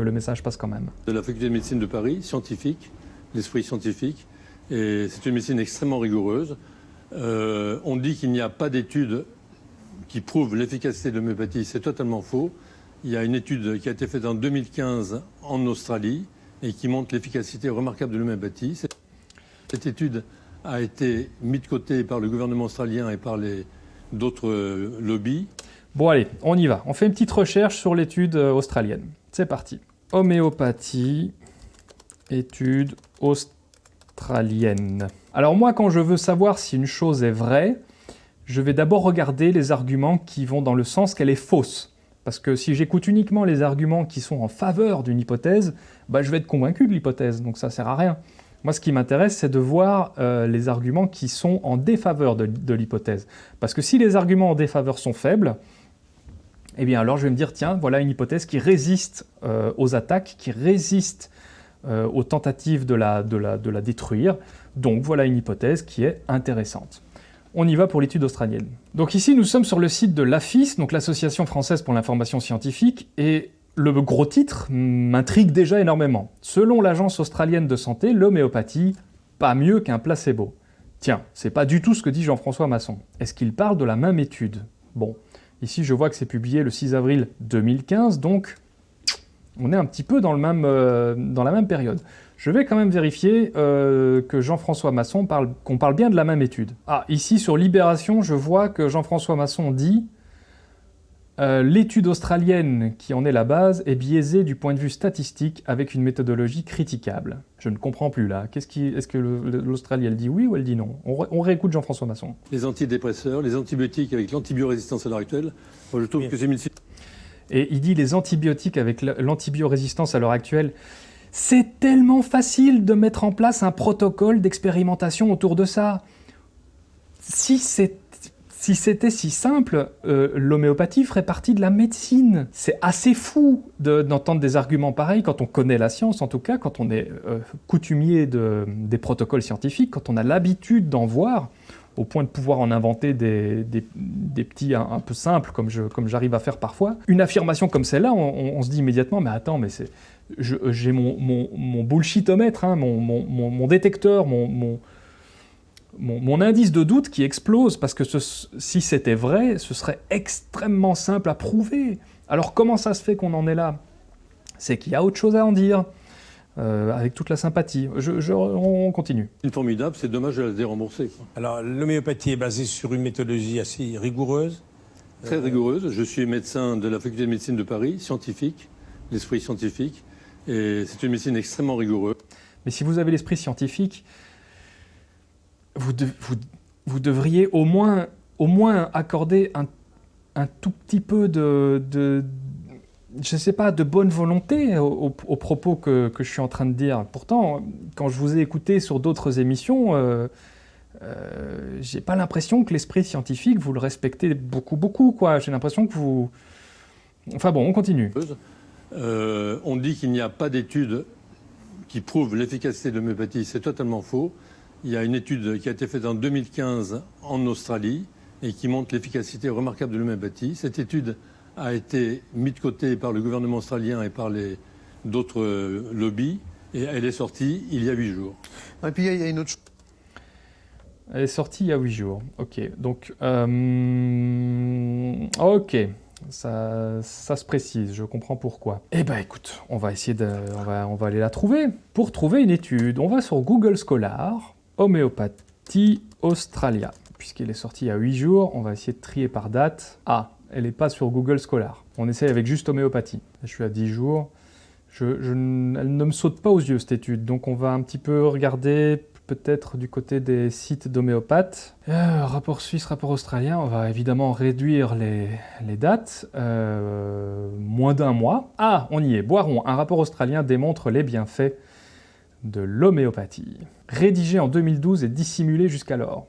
le message passe quand même. De la faculté de médecine de Paris, scientifique, l'esprit scientifique. Et c'est une médecine extrêmement rigoureuse. Euh, on dit qu'il n'y a pas d'études qui prouvent l'efficacité de l'homéopathie. C'est totalement faux. Il y a une étude qui a été faite en 2015 en Australie et qui montre l'efficacité remarquable de l'homéopathie. Cette étude a été mise de côté par le gouvernement australien et par d'autres euh, lobbies. Bon allez, on y va. On fait une petite recherche sur l'étude euh, australienne. C'est parti. Homéopathie, étude australienne. Alors moi, quand je veux savoir si une chose est vraie, je vais d'abord regarder les arguments qui vont dans le sens qu'elle est fausse. Parce que si j'écoute uniquement les arguments qui sont en faveur d'une hypothèse, bah, je vais être convaincu de l'hypothèse, donc ça sert à rien. Moi, ce qui m'intéresse, c'est de voir euh, les arguments qui sont en défaveur de, l'hypothèse. Parce que si les arguments en défaveur sont faibles, eh bien alors je vais me dire, tiens, voilà une hypothèse qui résiste euh, aux attaques, qui résiste euh, aux tentatives de la, de, la, de la détruire. Donc voilà une hypothèse qui est intéressante. On y va pour l'étude australienne. Donc ici, nous sommes sur le site de l'AFIS, donc l'Association française pour l'information scientifique, et le gros titre m'intrigue déjà énormément. Selon l'agence australienne de santé, l'homéopathie, pas mieux qu'un placebo. Tiens, c'est pas du tout ce que dit Jean-François Masson. Est-ce qu'il parle de la même étude? Bon, ici je vois que c'est publié le 6 avril 2015, donc on est un petit peu euh, dans la même période. Je vais quand même vérifier euh, que Jean-François Masson parle, qu'on parle bien de la même étude. Ah, ici sur Libération, je vois que Jean-François Masson dit euh, l'étude australienne qui en est la base est biaisée du point de vue statistique avec une méthodologie critiquable. Je ne comprends plus là. Est-ce est que l'Australie elle dit oui ou elle dit non? On, réécoute Jean-François Masson. Les antidépresseurs, les antibiotiques avec l'antibiorésistance à l'heure actuelle, je trouve que c'est Et il dit les antibiotiques avec l'antibiorésistance à l'heure actuelle. C'est tellement facile de mettre en place un protocole d'expérimentation autour de ça. Si c'est si c'était si simple, euh, l'homéopathie ferait partie de la médecine. C'est assez fou d'entendre des arguments pareils quand on connaît la science, en tout cas, quand on est euh, coutumier des protocoles scientifiques, quand on a l'habitude d'en voir, au point de pouvoir en inventer des, petits un, peu simples, comme j'arrive à faire parfois. Une affirmation comme celle-là, on, se dit immédiatement, mais attends, mais j'ai mon, bullshitomètre, hein, mon, détecteur, mon, mon, indice de doute qui explose, parce que si c'était vrai, ce serait extrêmement simple à prouver. Alors comment ça se fait qu'on en est là? C'est qu'il y a autre chose à en dire, euh, avec toute la sympathie. Je, on continue. Une formidable, c'est dommage de la dérembourser. Alors l'homéopathie est basée sur une méthodologie assez rigoureuse Très rigoureuse. Je suis médecin de la faculté de médecine de Paris, scientifique, l'esprit scientifique, et c'est une médecine extrêmement rigoureuse. Mais si vous avez l'esprit scientifique, vous, devriez au moins, au moins accorder un, tout petit peu de, de je sais pas, de bonne volonté aux, propos que, je suis en train de dire. Pourtant, quand je vous ai écouté sur d'autres émissions, euh, euh, j'ai pas l'impression que l'esprit scientifique, vous le respectez beaucoup, beaucoup. J'ai l'impression que vous... Enfin bon, on continue. Euh, on dit qu'il n'y a pas d'études qui prouvent l'efficacité de l'homéopathie. C'est totalement faux. Il y a une étude qui a été faite en 2015 en Australie et qui montre l'efficacité remarquable de l'homéopathie. Cette étude a été mise de côté par le gouvernement australien et par d'autres euh, lobbies et elle est sortie il y a huit jours. Et puis il y a une autre chose. Elle est sortie il y a huit jours. Ok, donc euh, ok, ça, ça, se précise, je comprends pourquoi. Eh ben écoute, on va essayer de, on va, on va aller la trouver. Pour trouver une étude, on va sur Google Scholar, Homéopathie Australia. Puisqu'elle est sortie il y a 8 jours, on va essayer de trier par date. Ah, elle n'est pas sur Google Scholar. On essaye avec juste homéopathie. Je suis à 10 jours. Elle ne me saute pas aux yeux, cette étude. Donc on va un petit peu regarder peut-être du côté des sites d'homéopathes. Euh, rapport suisse, rapport australien, on va évidemment réduire les, dates. Euh, moins d'un mois. Ah, on y est. Boiron, un rapport australien démontre les bienfaits de l'homéopathie. Rédigé en 2012 et dissimulé jusqu'alors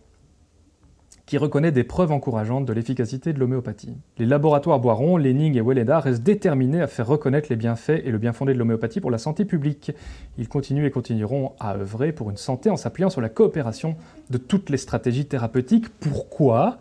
qui reconnaît des preuves encourageantes de l'efficacité de l'homéopathie. Les laboratoires Boiron, Lenning et Welleda restent déterminés à faire reconnaître les bienfaits et le bien fondé de l'homéopathie pour la santé publique. Ils continuent et continueront à œuvrer pour une santé en s'appuyant sur la coopération de toutes les stratégies thérapeutiques. Pourquoi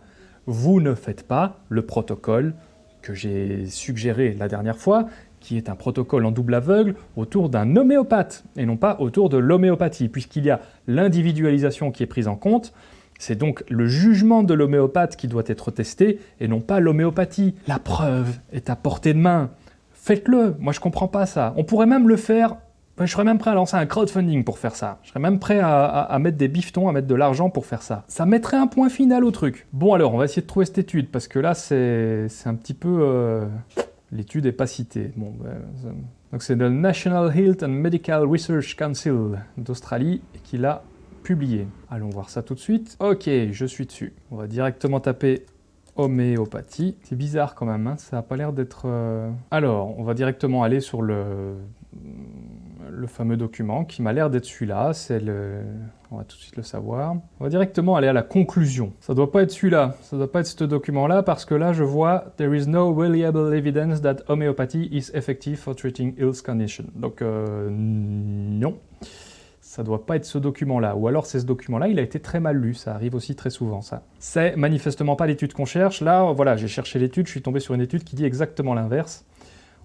vous ne faites pas le protocole que j'ai suggéré la dernière fois, qui est un protocole en double aveugle autour d'un homéopathe, et non pas autour de l'homéopathie, puisqu'il y a l'individualisation qui est prise en compte, c'est donc le jugement de l'homéopathe qui doit être testé et non pas l'homéopathie. La preuve est à portée de main. Faites-le, moi je comprends pas ça. On pourrait même le faire, je serais même prêt à lancer un crowdfunding pour faire ça. Je serais même prêt à, mettre des bifetons, à mettre de l'argent pour faire ça. Ça mettrait un point final au truc. Bon alors, on va essayer de trouver cette étude, parce que là c'est un petit peu... Euh, l'étude n'est pas citée. Bon, ben, donc c'est le National Health and Medical Research Council d'Australie qui l'a publié. Allons voir ça tout de suite. Ok, je suis dessus. On va directement taper homéopathie. C'est bizarre quand même, hein. ça n'a pas l'air d'être... Euh, Alors, on va directement aller sur le, le fameux document qui m'a l'air d'être celui-là, c'est le... On va tout de suite le savoir. On va directement aller à la conclusion. Ça doit pas être celui-là, ça doit pas être ce document-là, parce que là, je vois « There is no reliable evidence that homeopathy is effective for treating ill condition ». Donc, euh, non ça doit pas être ce document-là. Ou alors c'est ce document-là, il a été très mal lu, ça arrive aussi très souvent ça. C'est manifestement pas l'étude qu'on cherche. Là, voilà, j'ai cherché l'étude, je suis tombé sur une étude qui dit exactement l'inverse.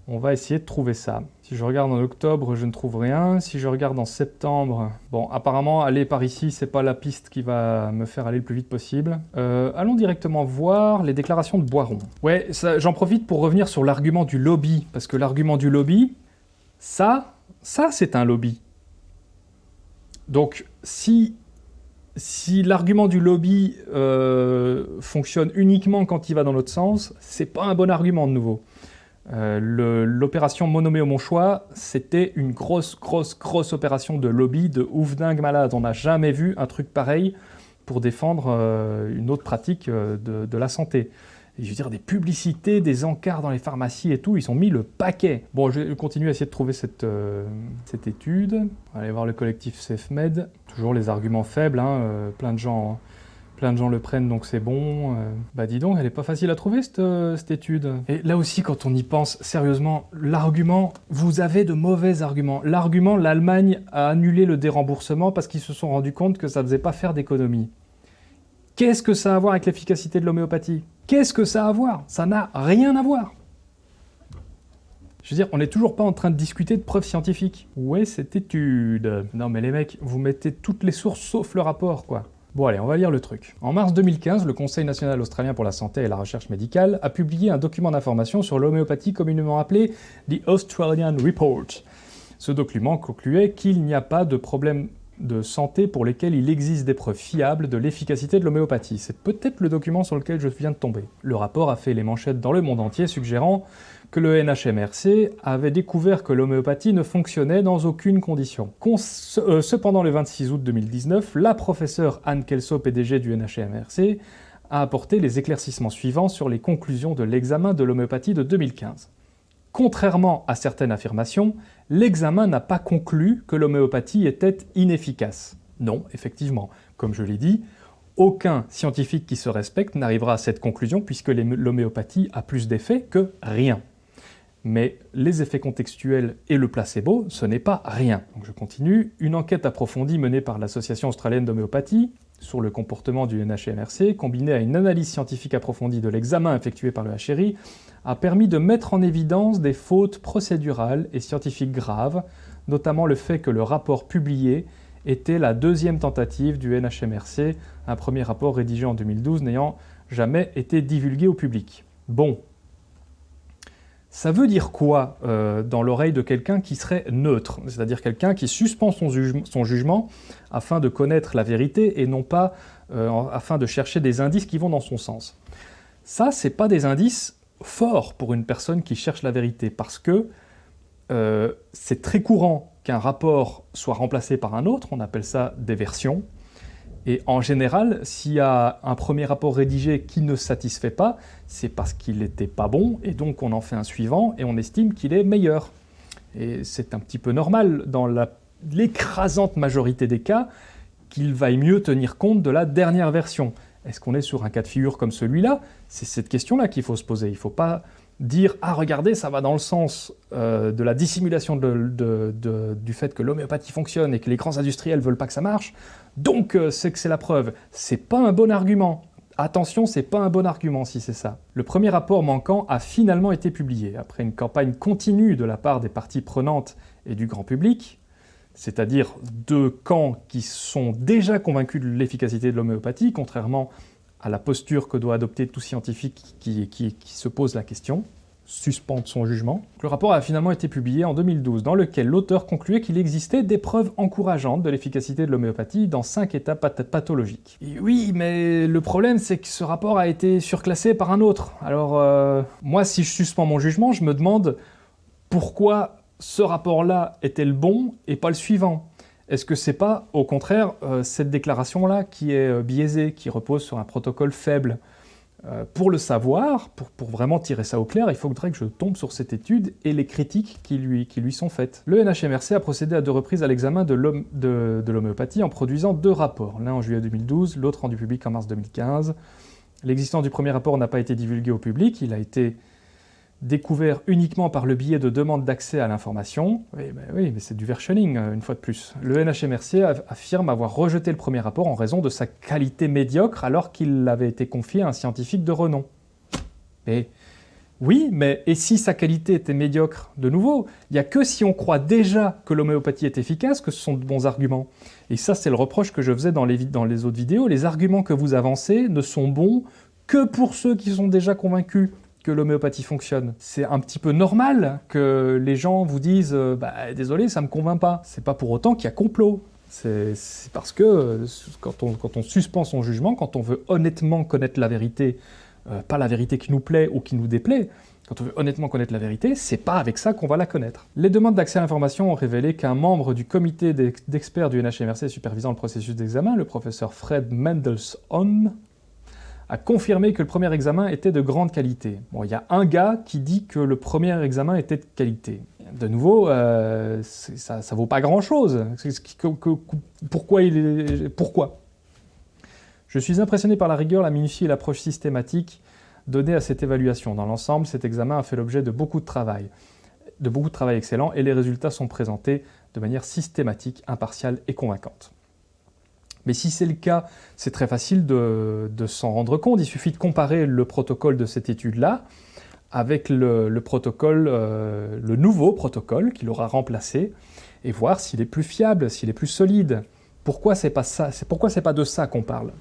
On va essayer de trouver ça. Si je regarde en octobre, je ne trouve rien. Si je regarde en septembre, bon, apparemment, aller par ici, c'est pas la piste qui va me faire aller le plus vite possible. Euh, allons directement voir les déclarations de Boiron. Ouais, j'en profite pour revenir sur l'argument du lobby, parce que l'argument du lobby, ça, ça c'est un lobby. Donc, si, l'argument du lobby euh, fonctionne uniquement quand il va dans l'autre sens, c'est pas un bon argument de nouveau. Euh, l'opération Monomé au mon choix, c'était une grosse, grosse, grosse opération de lobby, de ouf dingue malade. On n'a jamais vu un truc pareil pour défendre euh, une autre pratique de la santé je veux dire, des publicités, des encarts dans les pharmacies et tout, ils ont mis le paquet. Bon, je vais continuer à essayer de trouver cette, euh, cette étude. Aller voir le collectif SafeMed. Toujours les arguments faibles, hein, euh, plein de gens... Hein. Plein de gens le prennent, donc c'est bon. Euh. bah dis donc, elle est pas facile à trouver, cette, cette étude. Et là aussi, quand on y pense sérieusement, l'argument, vous avez de mauvais arguments. L'argument, l'Allemagne a annulé le déremboursement parce qu'ils se sont rendus compte que ça ne faisait pas faire d'économie. Qu'est-ce que ça a à voir avec l'efficacité de l'homéopathie? Qu'est-ce que ça a à voir? Ça n'a rien à voir. Je veux dire, on n'est toujours pas en train de discuter de preuves scientifiques. Où est cette étude? Non mais les mecs, vous mettez toutes les sources sauf le rapport, quoi. Bon allez, on va lire le truc. En mars 2015, le Conseil national australien pour la santé et la recherche médicale a publié un document d'information sur l'homéopathie communément appelé The Australian Report. Ce document concluait qu'il n'y a pas de problème de santé pour lesquels il existe des preuves fiables de l'efficacité de l'homéopathie. C'est peut-être le document sur lequel je viens de tomber. Le rapport a fait les manchettes dans le monde entier suggérant que le NHMRC avait découvert que l'homéopathie ne fonctionnait dans aucune condition. Euh, cependant, le 26 août 2019, la professeure Anne Kelso, PDG du NHMRC, a apporté les éclaircissements suivants sur les conclusions de l'examen de l'homéopathie de 2015. Contrairement à certaines affirmations, l'examen n'a pas conclu que l'homéopathie était inefficace. Non, effectivement, comme je l'ai dit, aucun scientifique qui se respecte n'arrivera à cette conclusion puisque l'homéopathie a plus d'effets que rien. Mais les effets contextuels et le placebo, ce n'est pas rien. Je continue. Une enquête approfondie menée par l'Association australienne d'homéopathie sur le comportement du NHMRC, combinée à une analyse scientifique approfondie de l'examen effectué par le HRI, a permis de mettre en évidence des fautes procédurales et scientifiques graves, notamment le fait que le rapport publié était la deuxième tentative du NHMRC, un premier rapport rédigé en 2012 n'ayant jamais été divulgué au public. Bon, ça veut dire quoi euh, dans l'oreille de quelqu'un qui serait neutre? C'est-à-dire quelqu'un qui suspend son, jugement afin de connaître la vérité et non pas euh, afin de chercher des indices qui vont dans son sens. Ça, c'est pas des indices fort pour une personne qui cherche la vérité, parce que euh, c'est très courant qu'un rapport soit remplacé par un autre, on appelle ça des versions. Et en général, s'il y a un premier rapport rédigé qui ne satisfait pas, c'est parce qu'il n'était pas bon, et donc on en fait un suivant, et on estime qu'il est meilleur. Et c'est un petit peu normal dans l'écrasante majorité des cas qu'il vaille mieux tenir compte de la dernière version. Est-ce qu'on est sur un cas de figure comme celui-là? C'est cette question-là qu'il faut se poser. Il ne faut pas dire « Ah, regardez, ça va dans le sens euh, de la dissimulation du fait que l'homéopathie fonctionne et que les grands industriels veulent pas que ça marche, donc euh, c'est que c'est la preuve ». C'est pas un bon argument. Attention, c'est pas un bon argument si c'est ça. Le premier rapport manquant a finalement été publié, après une campagne continue de la part des parties prenantes et du grand public, c'est-à-dire deux camps qui sont déjà convaincus de l'efficacité de l'homéopathie, contrairement à la posture que doit adopter tout scientifique qui, se pose la question, suspendre son jugement. Le rapport a finalement été publié en 2012, dans lequel l'auteur concluait qu'il existait des preuves encourageantes de l'efficacité de l'homéopathie dans cinq états pathologiques. Oui, mais le problème c'est que ce rapport a été surclassé par un autre. Alors, euh, moi, si je suspends mon jugement, je me demande pourquoi ce rapport-là est le bon et pas le suivant est-ce que c'est pas, au contraire, euh, cette déclaration-là qui est euh, biaisée, qui repose sur un protocole faible? Euh, Pour le savoir, pour, vraiment tirer ça au clair, il faudrait que je tombe sur cette étude et les critiques qui lui, qui lui sont faites. Le NHMRC a procédé à deux reprises à l'examen de l'homéopathie en produisant deux rapports, l'un en juillet 2012, l'autre rendu public en mars 2015. L'existence du premier rapport n'a pas été divulguée au public, il a été découvert uniquement par le biais de demandes d'accès à l'information. Oui, mais c'est du versioning, euh, une fois de plus. Le NHMRC affirme avoir rejeté le premier rapport en raison de sa qualité médiocre alors qu'il avait été confié à un scientifique de renom. Mais oui, mais et si sa qualité était médiocre De nouveau, il n'y a que si on croit déjà que l'homéopathie est efficace que ce sont de bons arguments. Et ça, c'est le reproche que je faisais dans les autres vidéos. Les arguments que vous avancez ne sont bons que pour ceux qui sont déjà convaincus que l'homéopathie fonctionne. C'est un petit peu normal que les gens vous disent euh, bah, désolé, ça me convainc pas ». C'est pas pour autant qu'il y a complot. C'est parce que euh, quand on, suspend son jugement, quand on veut honnêtement connaître la vérité, euh, pas la vérité qui nous plaît ou qui nous déplaît, quand on veut honnêtement connaître la vérité, c'est pas avec ça qu'on va la connaître. Les demandes d'accès à l'information ont révélé qu'un membre du comité d'experts du NHMRC supervisant le processus d'examen, le professeur Fred Mendelssohn, a confirmé que le premier examen était de grande qualité. Bon, il y a un gars qui dit que le premier examen était de qualité. De nouveau, euh, ça ne vaut pas grand-chose. Pourquoi, il est, pourquoi? Je suis impressionné par la rigueur, la minutie et l'approche systématique donnée à cette évaluation. Dans l'ensemble, cet examen a fait l'objet de beaucoup de travail, de beaucoup de travail excellent, et les résultats sont présentés de manière systématique, impartiale et convaincante. Mais si c'est le cas, c'est très facile de, s'en rendre compte. Il suffit de comparer le protocole de cette étude-là avec euh, le nouveau protocole qu'il aura remplacé, et voir s'il est plus fiable, s'il est plus solide. Pourquoi c'est pas ça Pourquoi c'est pas de ça qu'on parle?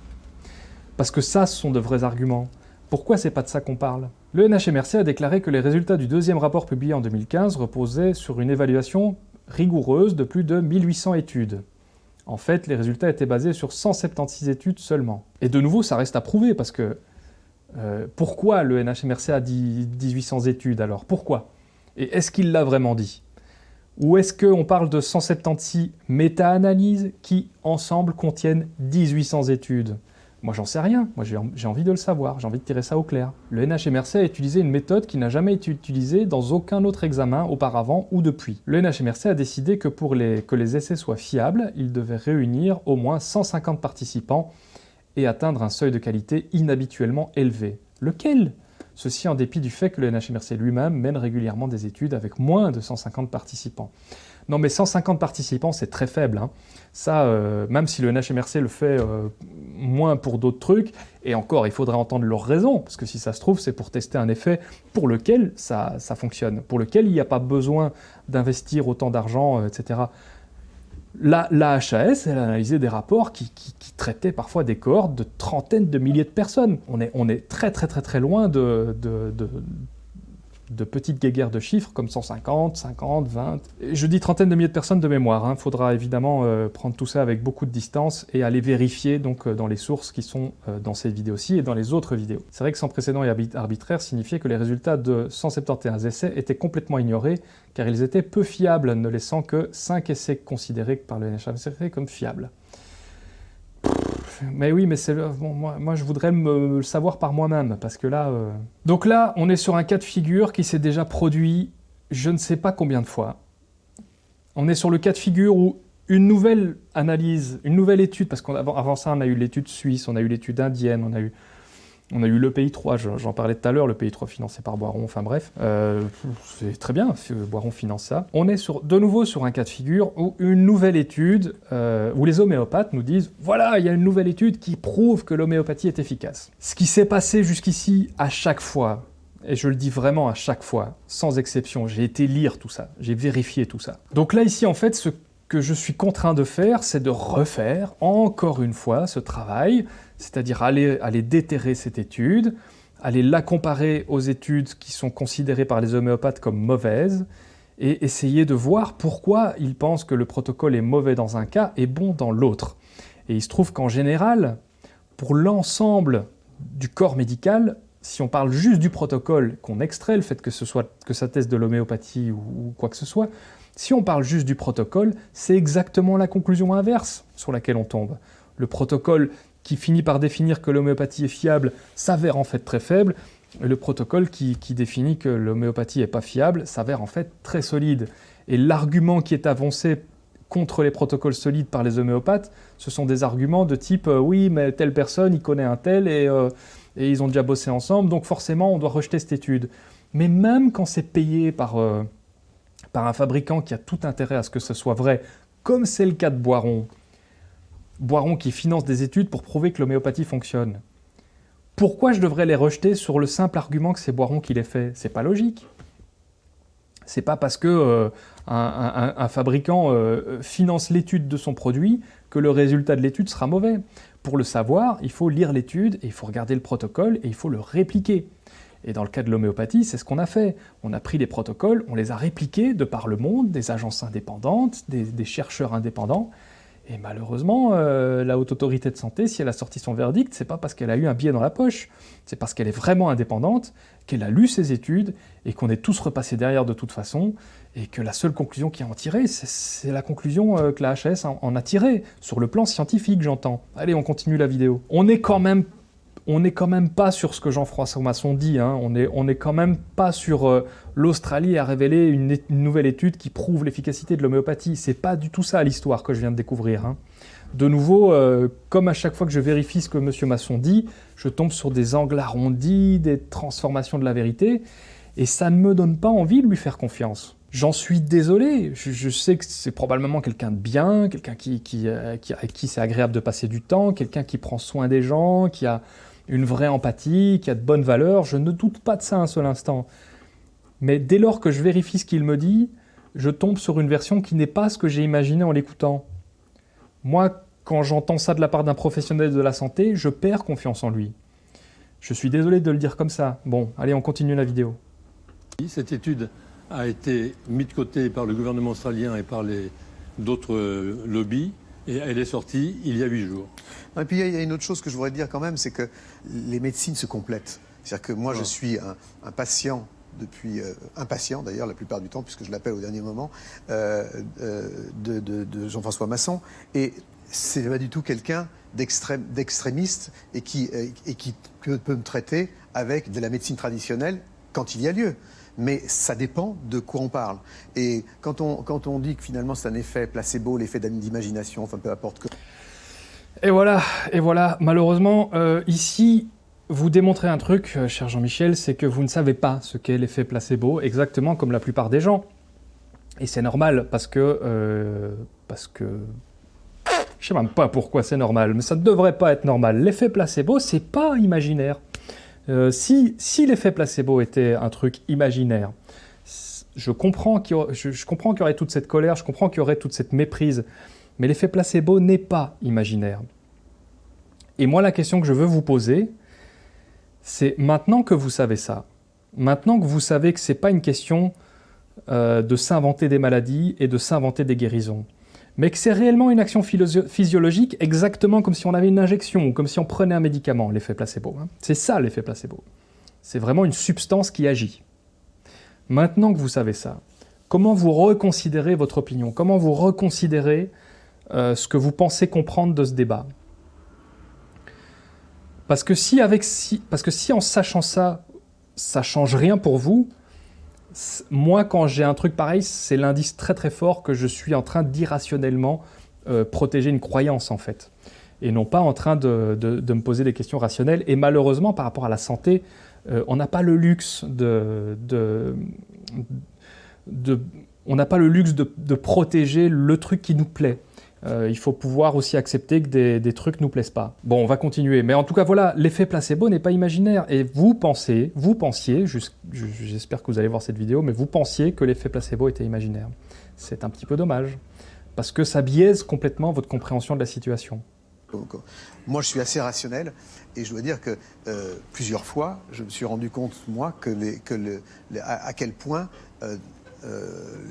Parce que ça, ce sont de vrais arguments. Pourquoi c'est pas de ça qu'on parle? Le NHMRC a déclaré que les résultats du deuxième rapport publié en 2015 reposaient sur une évaluation rigoureuse de plus de 1800 études. En fait, les résultats étaient basés sur 176 études seulement. Et de nouveau, ça reste à prouver, parce que euh, pourquoi le NHMRC a dit 1800 études alors? Pourquoi? Et est-ce qu'il l'a vraiment dit? Ou est-ce qu'on parle de 176 méta-analyses qui, ensemble, contiennent 1800 études? Moi, j'en sais rien. Moi, j'ai envie de le savoir. J'ai envie de tirer ça au clair. Le NHMRC a utilisé une méthode qui n'a jamais été utilisée dans aucun autre examen auparavant ou depuis. Le NHMRC a décidé que pour que les essais soient fiables, il devait réunir au moins 150 participants et atteindre un seuil de qualité inhabituellement élevé. Lequel? Ceci en dépit du fait que le NHMRC lui-même mène régulièrement des études avec moins de 150 participants. Non mais 150 participants, c'est très faible. Hein. Ça, euh, même si le NHMRC le fait euh, moins pour d'autres trucs, et encore, il faudrait entendre leurs raisons, parce que si ça se trouve, c'est pour tester un effet pour lequel ça, fonctionne, pour lequel il n'y a pas besoin d'investir autant d'argent, euh, etc. La, la, HAS, elle a analysé des rapports qui, traitaient parfois des cohortes de trentaines de milliers de personnes. On est, on est très très très très loin de, de petites guéguerres de chiffres comme 150, 50, 20. Je dis trentaine de milliers de personnes de mémoire. Il hein. faudra évidemment euh, prendre tout ça avec beaucoup de distance et aller vérifier donc euh, dans les sources qui sont euh, dans cette vidéo-ci et dans les autres vidéos. C'est vrai que sans précédent et arbitraire signifiait que les résultats de 171 essais étaient complètement ignorés car ils étaient peu fiables, ne laissant que 5 essais considérés par le NHRC comme fiables. Mais oui, mais c'est moi, je voudrais me le savoir par moi-même, parce que là... Euh, Donc là, on est sur un cas de figure qui s'est déjà produit je ne sais pas combien de fois. On est sur le cas de figure où une nouvelle analyse, une nouvelle étude, parce qu'avant ça, on a eu l'étude suisse, on a eu l'étude indienne, on a eu on a eu le pays 3, j'en parlais tout à l'heure, le pays 3 financé par Boiron, enfin bref. Euh, c'est très bien, Boiron finance ça. On est de nouveau sur un cas de figure où une nouvelle étude, euh, où les homéopathes nous disent « Voilà, il y a une nouvelle étude qui prouve que l'homéopathie est efficace ». Ce qui s'est passé jusqu'ici, à chaque fois, et je le dis vraiment à chaque fois, sans exception, j'ai été lire tout ça, j'ai vérifié tout ça. Donc là, ici, en fait, ce que je suis contraint de faire, c'est de refaire, encore une fois, ce travail, c'est-à-dire aller, déterrer cette étude, aller la comparer aux études qui sont considérées par les homéopathes comme mauvaises, et essayer de voir pourquoi ils pensent que le protocole est mauvais dans un cas et bon dans l'autre. Et il se trouve qu'en général, pour l'ensemble du corps médical, si on parle juste du protocole, qu'on extrait le fait que, ce soit, que ça teste de l'homéopathie ou quoi que ce soit, si on parle juste du protocole, c'est exactement la conclusion inverse sur laquelle on tombe. Le protocole qui finit par définir que l'homéopathie est fiable s'avère en fait très faible, et le protocole qui, définit que l'homéopathie n'est pas fiable s'avère en fait très solide. Et l'argument qui est avancé contre les protocoles solides par les homéopathes, ce sont des arguments de type euh, oui, mais telle personne, il connaît un tel et, euh, et, ils ont déjà bossé ensemble, donc forcément on doit rejeter cette étude. Mais même quand c'est payé par, euh, par un fabricant qui a tout intérêt à ce que ce soit vrai, comme c'est le cas de Boiron, Boiron qui finance des études pour prouver que l'homéopathie fonctionne. Pourquoi je devrais les rejeter sur le simple argument que c'est Boiron qui les fait? C'est pas logique. C'est pas parce que euh, un, fabricant euh, finance l'étude de son produit que le résultat de l'étude sera mauvais. Pour le savoir, il faut lire l'étude, et il faut regarder le protocole, et il faut le répliquer. Et dans le cas de l'homéopathie, c'est ce qu'on a fait. On a pris des protocoles, on les a répliqués de par le monde, des agences indépendantes, des chercheurs indépendants, et malheureusement, euh, la haute autorité de santé, si elle a sorti son verdict, c'est pas parce qu'elle a eu un billet dans la poche, c'est parce qu'elle est vraiment indépendante, qu'elle a lu ses études, et qu'on est tous repassés derrière de toute façon, et que la seule conclusion qui a en tiré, c'est la conclusion euh, que la HAS en a tirée, sur le plan scientifique, j'entends. Allez, on continue la vidéo. On est quand même on n'est quand même pas sur ce que Jean-François Masson dit, hein. on n'est quand même pas sur euh, l'Australie a révélé une, nouvelle étude qui prouve l'efficacité de l'homéopathie. C'est pas du tout ça l'histoire que je viens de découvrir. Hein. De nouveau, euh, comme à chaque fois que je vérifie ce que M. Masson dit, je tombe sur des angles arrondis, des transformations de la vérité, et ça ne me donne pas envie de lui faire confiance. J'en suis désolé, je, sais que c'est probablement quelqu'un de bien, quelqu'un qui, qui, euh, qui c'est agréable de passer du temps, quelqu'un qui prend soin des gens, qui a une vraie empathie, qui a de bonnes valeurs, je ne doute pas de ça un seul instant. Mais dès lors que je vérifie ce qu'il me dit, je tombe sur une version qui n'est pas ce que j'ai imaginé en l'écoutant. Moi, quand j'entends ça de la part d'un professionnel de la santé, je perds confiance en lui. Je suis désolé de le dire comme ça. Bon, allez, on continue la vidéo. Cette étude a été mise de côté par le gouvernement australien et par d'autres lobbies. Et elle est sortie il y a huit jours. Et puis il y a une autre chose que je voudrais dire quand même, c'est que les médecines se complètent. C'est-à-dire que moi, je suis un, patient depuis euh, un patient d'ailleurs la plupart du temps puisque je l'appelle au dernier moment euh, euh, de, Jean-François Masson et c'est pas du tout quelqu'un d'extrémiste et qui, et qui peut me traiter avec de la médecine traditionnelle quand il y a lieu mais ça dépend de quoi on parle. Et quand on, dit que finalement c'est un effet placebo, l'effet d'imagination, enfin peu importe que... Et voilà, et voilà, malheureusement, euh, ici, vous démontrez un truc, euh, cher Jean-Michel, c'est que vous ne savez pas ce qu'est l'effet placebo, exactement comme la plupart des gens. Et c'est normal, parce que... Euh, parce que... Je sais même pas pourquoi c'est normal, mais ça ne devrait pas être normal. L'effet placebo, c'est pas imaginaire. Euh, si, l'effet placebo était un truc imaginaire, je comprends qu'il y, aurait toute cette colère, je comprends qu'il y aurait toute cette méprise, mais l'effet placebo n'est pas imaginaire. Et moi, la question que je veux vous poser, c'est maintenant que vous savez ça, Maintenant que vous savez que ce n'est pas une question euh, de s'inventer des maladies et de s'inventer des guérisons, mais que c'est réellement une action physiologique exactement comme si on avait une injection ou comme si on prenait un médicament, l'effet placebo. Hein. C'est ça l'effet placebo. C'est vraiment une substance qui agit. Maintenant que vous savez ça, comment vous reconsidérez votre opinion? Comment vous reconsidérez euh, ce que vous pensez comprendre de ce débat? Parce que, si avec, parce que si en sachant ça, ça change rien pour vous, moi, quand j'ai un truc pareil, c'est l'indice très très fort que je suis en train d'irrationnellement euh, protéger une croyance, en fait. Et non pas en train de, me poser des questions rationnelles. Et malheureusement, par rapport à la santé, euh, on n'a pas le luxe de, on n'a pas le luxe de, protéger le truc qui nous plaît. Euh, il faut pouvoir aussi accepter que des, trucs ne nous plaisent pas. Bon, on va continuer. Mais en tout cas, voilà, l'effet placebo n'est pas imaginaire. Et vous pensez, vous pensiez, j'espère que vous allez voir cette vidéo, mais vous pensiez que l'effet placebo était imaginaire. C'est un petit peu dommage, parce que ça biaise complètement votre compréhension de la situation. Moi, je suis assez rationnel et je dois dire que euh, plusieurs fois, je me suis rendu compte, moi, que, à, quel point euh,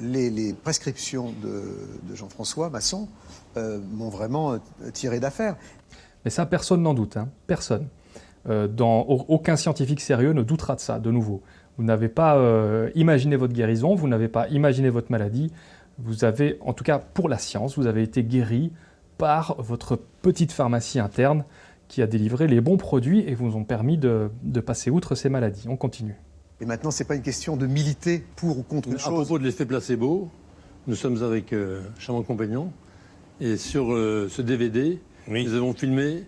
les, prescriptions de Jean-François Masson euh, m'ont vraiment euh, tiré d'affaire. Mais ça, personne n'en doute, hein. personne. Euh, dans, aucun scientifique sérieux ne doutera de ça, de nouveau. Vous n'avez pas imaginé votre guérison, vous n'avez pas imaginé votre maladie, vous avez, en tout cas pour la science, vous avez été guéri par votre petite pharmacie interne qui a délivré les bons produits et vous ont permis de, passer outre ces maladies. On continue. Et maintenant, ce n'est pas une question de militer pour ou contre une chose. À propos de l'effet placebo, nous sommes avec euh, Chamon Compagnon, et sur euh, ce DVD, nous avons filmé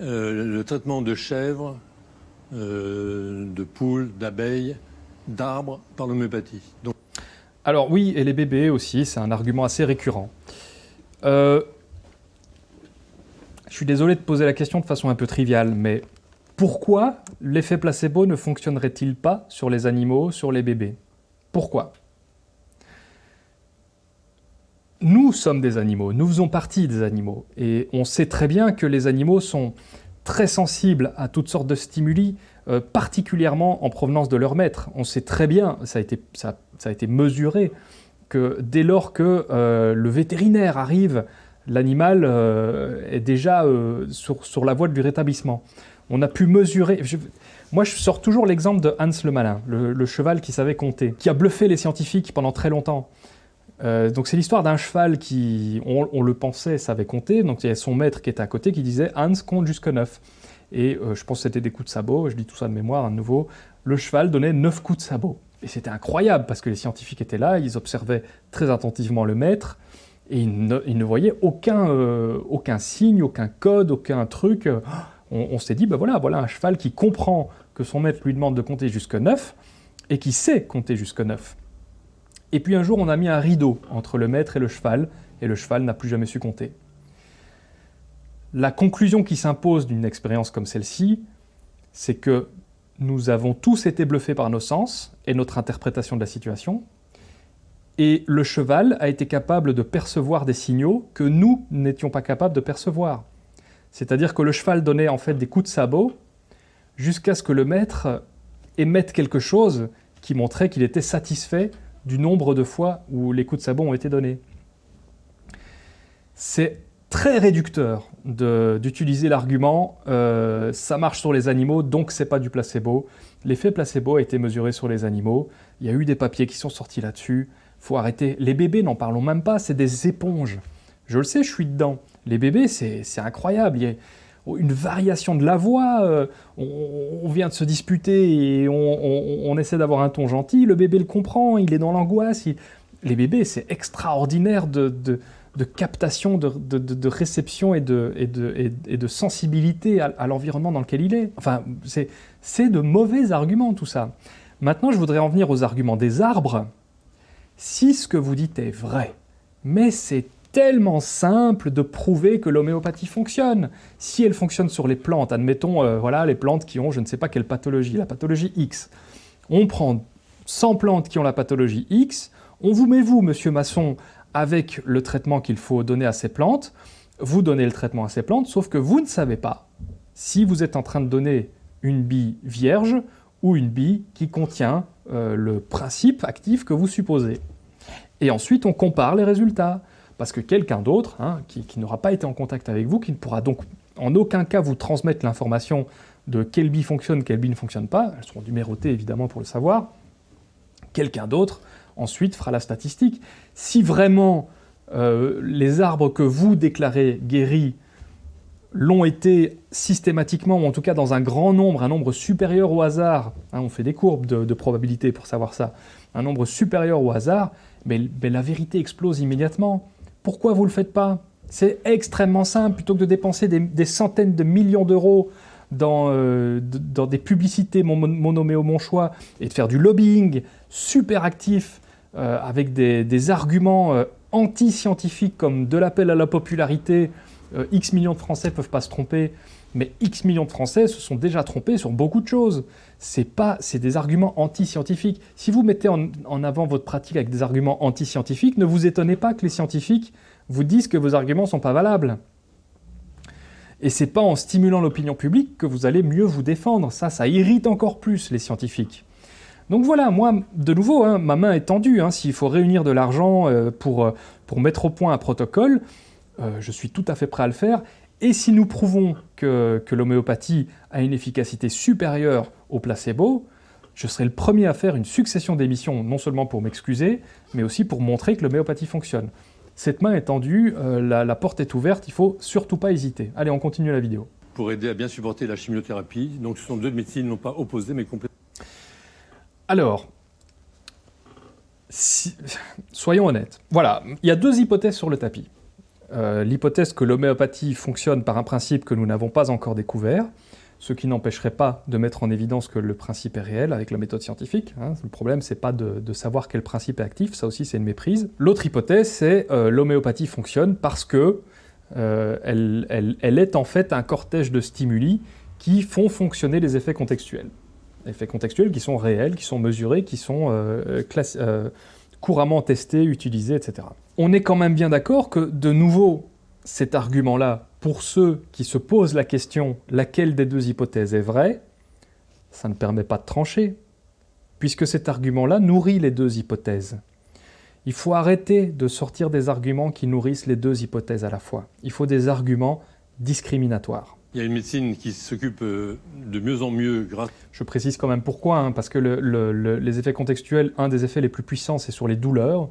euh, le traitement de chèvres, euh, de poules, d'abeilles, d'arbres par l'homéopathie. Donc... Alors oui, et les bébés aussi, c'est un argument assez récurrent. je suis désolé de poser la question de façon un peu triviale, mais pourquoi l'effet placebo ne fonctionnerait-il pas sur les animaux, sur les bébés? Pourquoi? Nous sommes des animaux, nous faisons partie des animaux, et on sait très bien que les animaux sont très sensibles à toutes sortes de stimuli, euh, particulièrement en provenance de leur maître. On sait très bien, ça a été, ça, a été mesuré, que dès lors que euh, le vétérinaire arrive, l'animal euh, est déjà sur, la voie du rétablissement. On a pu mesurer... moi, je sors toujours l'exemple de Hans le Malin, le cheval qui savait compter, qui a bluffé les scientifiques pendant très longtemps. Euh, donc c'est l'histoire d'un cheval qui, on, le pensait, savait compter, donc il y a son maître qui était à côté qui disait « Hans compte jusqu'à 9 ». Et euh, je pense que c'était des coups de sabot, je dis tout ça de mémoire à nouveau, le cheval donnait 9 coups de sabot. Et c'était incroyable, parce que les scientifiques étaient là, ils observaient très attentivement le maître, et ils ne, voyaient aucun, euh, aucun signe, aucun code, aucun truc. *gasps* On, s'est dit, ben voilà, voilà un cheval qui comprend que son maître lui demande de compter jusqu'à 9, et qui sait compter jusqu'à 9. Et puis un jour, on a mis un rideau entre le maître et le cheval, et le cheval n'a plus jamais su compter. La conclusion qui s'impose d'une expérience comme celle-ci, c'est que nous avons tous été bluffés par nos sens et notre interprétation de la situation, et le cheval a été capable de percevoir des signaux que nous n'étions pas capables de percevoir. C'est-à-dire que le cheval donnait en fait des coups de sabot jusqu'à ce que le maître émette quelque chose qui montrait qu'il était satisfait du nombre de fois où les coups de sabot ont été donnés. C'est très réducteur d'utiliser l'argument euh, ça marche sur les animaux, donc c'est pas du placebo ». L'effet placebo a été mesuré sur les animaux, il y a eu des papiers qui sont sortis là-dessus, faut arrêter. Les bébés, n'en parlons même pas, c'est des éponges. Je le sais, je suis dedans. Les bébés, c'est incroyable. Une variation de la voix, euh, on, vient de se disputer et on, essaie d'avoir un ton gentil, le bébé le comprend, il est dans l'angoisse. Les bébés, c'est extraordinaire de, captation, de, réception et de, sensibilité à, l'environnement dans lequel il est. Enfin, c'est de mauvais arguments tout ça. Maintenant, je voudrais en venir aux arguments des arbres. Si ce que vous dites est vrai, mais c'est tellement simple de prouver que l'homéopathie fonctionne. Si elle fonctionne sur les plantes, admettons, euh, voilà, les plantes qui ont je ne sais pas quelle pathologie, la pathologie X. On prend 100 plantes qui ont la pathologie X, on vous met vous, monsieur Masson, avec le traitement qu'il faut donner à ces plantes, vous donnez le traitement à ces plantes, sauf que vous ne savez pas si vous êtes en train de donner une bille vierge ou une bille qui contient euh, le principe actif que vous supposez. Et ensuite, on compare les résultats, parce que quelqu'un d'autre, hein, qui, n'aura pas été en contact avec vous, qui ne pourra donc en aucun cas vous transmettre l'information de quelle bille fonctionne, quelle bille ne fonctionne pas, elles seront numérotées évidemment pour le savoir, quelqu'un d'autre ensuite fera la statistique. Si vraiment euh, les arbres que vous déclarez guéris l'ont été systématiquement, ou en tout cas dans un grand nombre, un nombre supérieur au hasard, hein, on fait des courbes de, probabilité pour savoir ça, un nombre supérieur au hasard, mais, la vérité explose immédiatement. Pourquoi vous ne le faites pas? C'est extrêmement simple, plutôt que de dépenser des, centaines de millions d'euros dans, euh, des publicités mon, mon nommé au mon choix, et de faire du lobbying super actif, euh, avec des, arguments euh, anti-scientifiques comme de l'appel à la popularité, X millions de Français peuvent pas se tromper, mais X millions de Français se sont déjà trompés sur beaucoup de choses. C'est pas, c'est des arguments anti-scientifiques. Si vous mettez en, avant votre pratique avec des arguments anti-scientifiques, ne vous étonnez pas que les scientifiques vous disent que vos arguments ne sont pas valables. Et c'est pas en stimulant l'opinion publique que vous allez mieux vous défendre. Ça, ça irrite encore plus les scientifiques. Donc voilà, moi, de nouveau, hein, ma main est tendue. Hein. S'il faut réunir de l'argent euh, pour, euh, pour mettre au point un protocole, euh, je suis tout à fait prêt à le faire. Et si nous prouvons que, l'homéopathie a une efficacité supérieure au placebo, je serai le premier à faire une succession d'émissions, non seulement pour m'excuser, mais aussi pour montrer que l'homéopathie fonctionne. Cette main est tendue, la, la, porte est ouverte, il ne faut surtout pas hésiter. Allez, on continue la vidéo. Pour aider à bien supporter la chimiothérapie, donc ce sont deux médecines non pas opposées mais complètement alors, soyons honnêtes. Voilà, il y a deux hypothèses sur le tapis. Euh, l'hypothèse que l'homéopathie fonctionne par un principe que nous n'avons pas encore découvert, ce qui n'empêcherait pas de mettre en évidence que le principe est réel avec la méthode scientifique. Hein. Le problème, c'est pas de, savoir quel principe est actif, ça aussi c'est une méprise. L'autre hypothèse, c'est euh, l'homéopathie fonctionne parce que euh, elle est en fait un cortège de stimuli qui font fonctionner les effets contextuels effets contextuels qui sont réels, qui sont mesurés, qui sont couramment testés, utilisés, etc. On est quand même bien d'accord que, de nouveau, cet argument-là, pour ceux qui se posent la question laquelle des deux hypothèses est vraie, ça ne permet pas de trancher, puisque cet argument-là nourrit les deux hypothèses. Il faut arrêter de sortir des arguments qui nourrissent les deux hypothèses à la fois. Il faut des arguments discriminatoires. Il y a une médecine qui s'occupe euh, de mieux en mieux grâce... Je précise quand même pourquoi, hein, parce que les effets contextuels, un des effets les plus puissants, c'est sur les douleurs.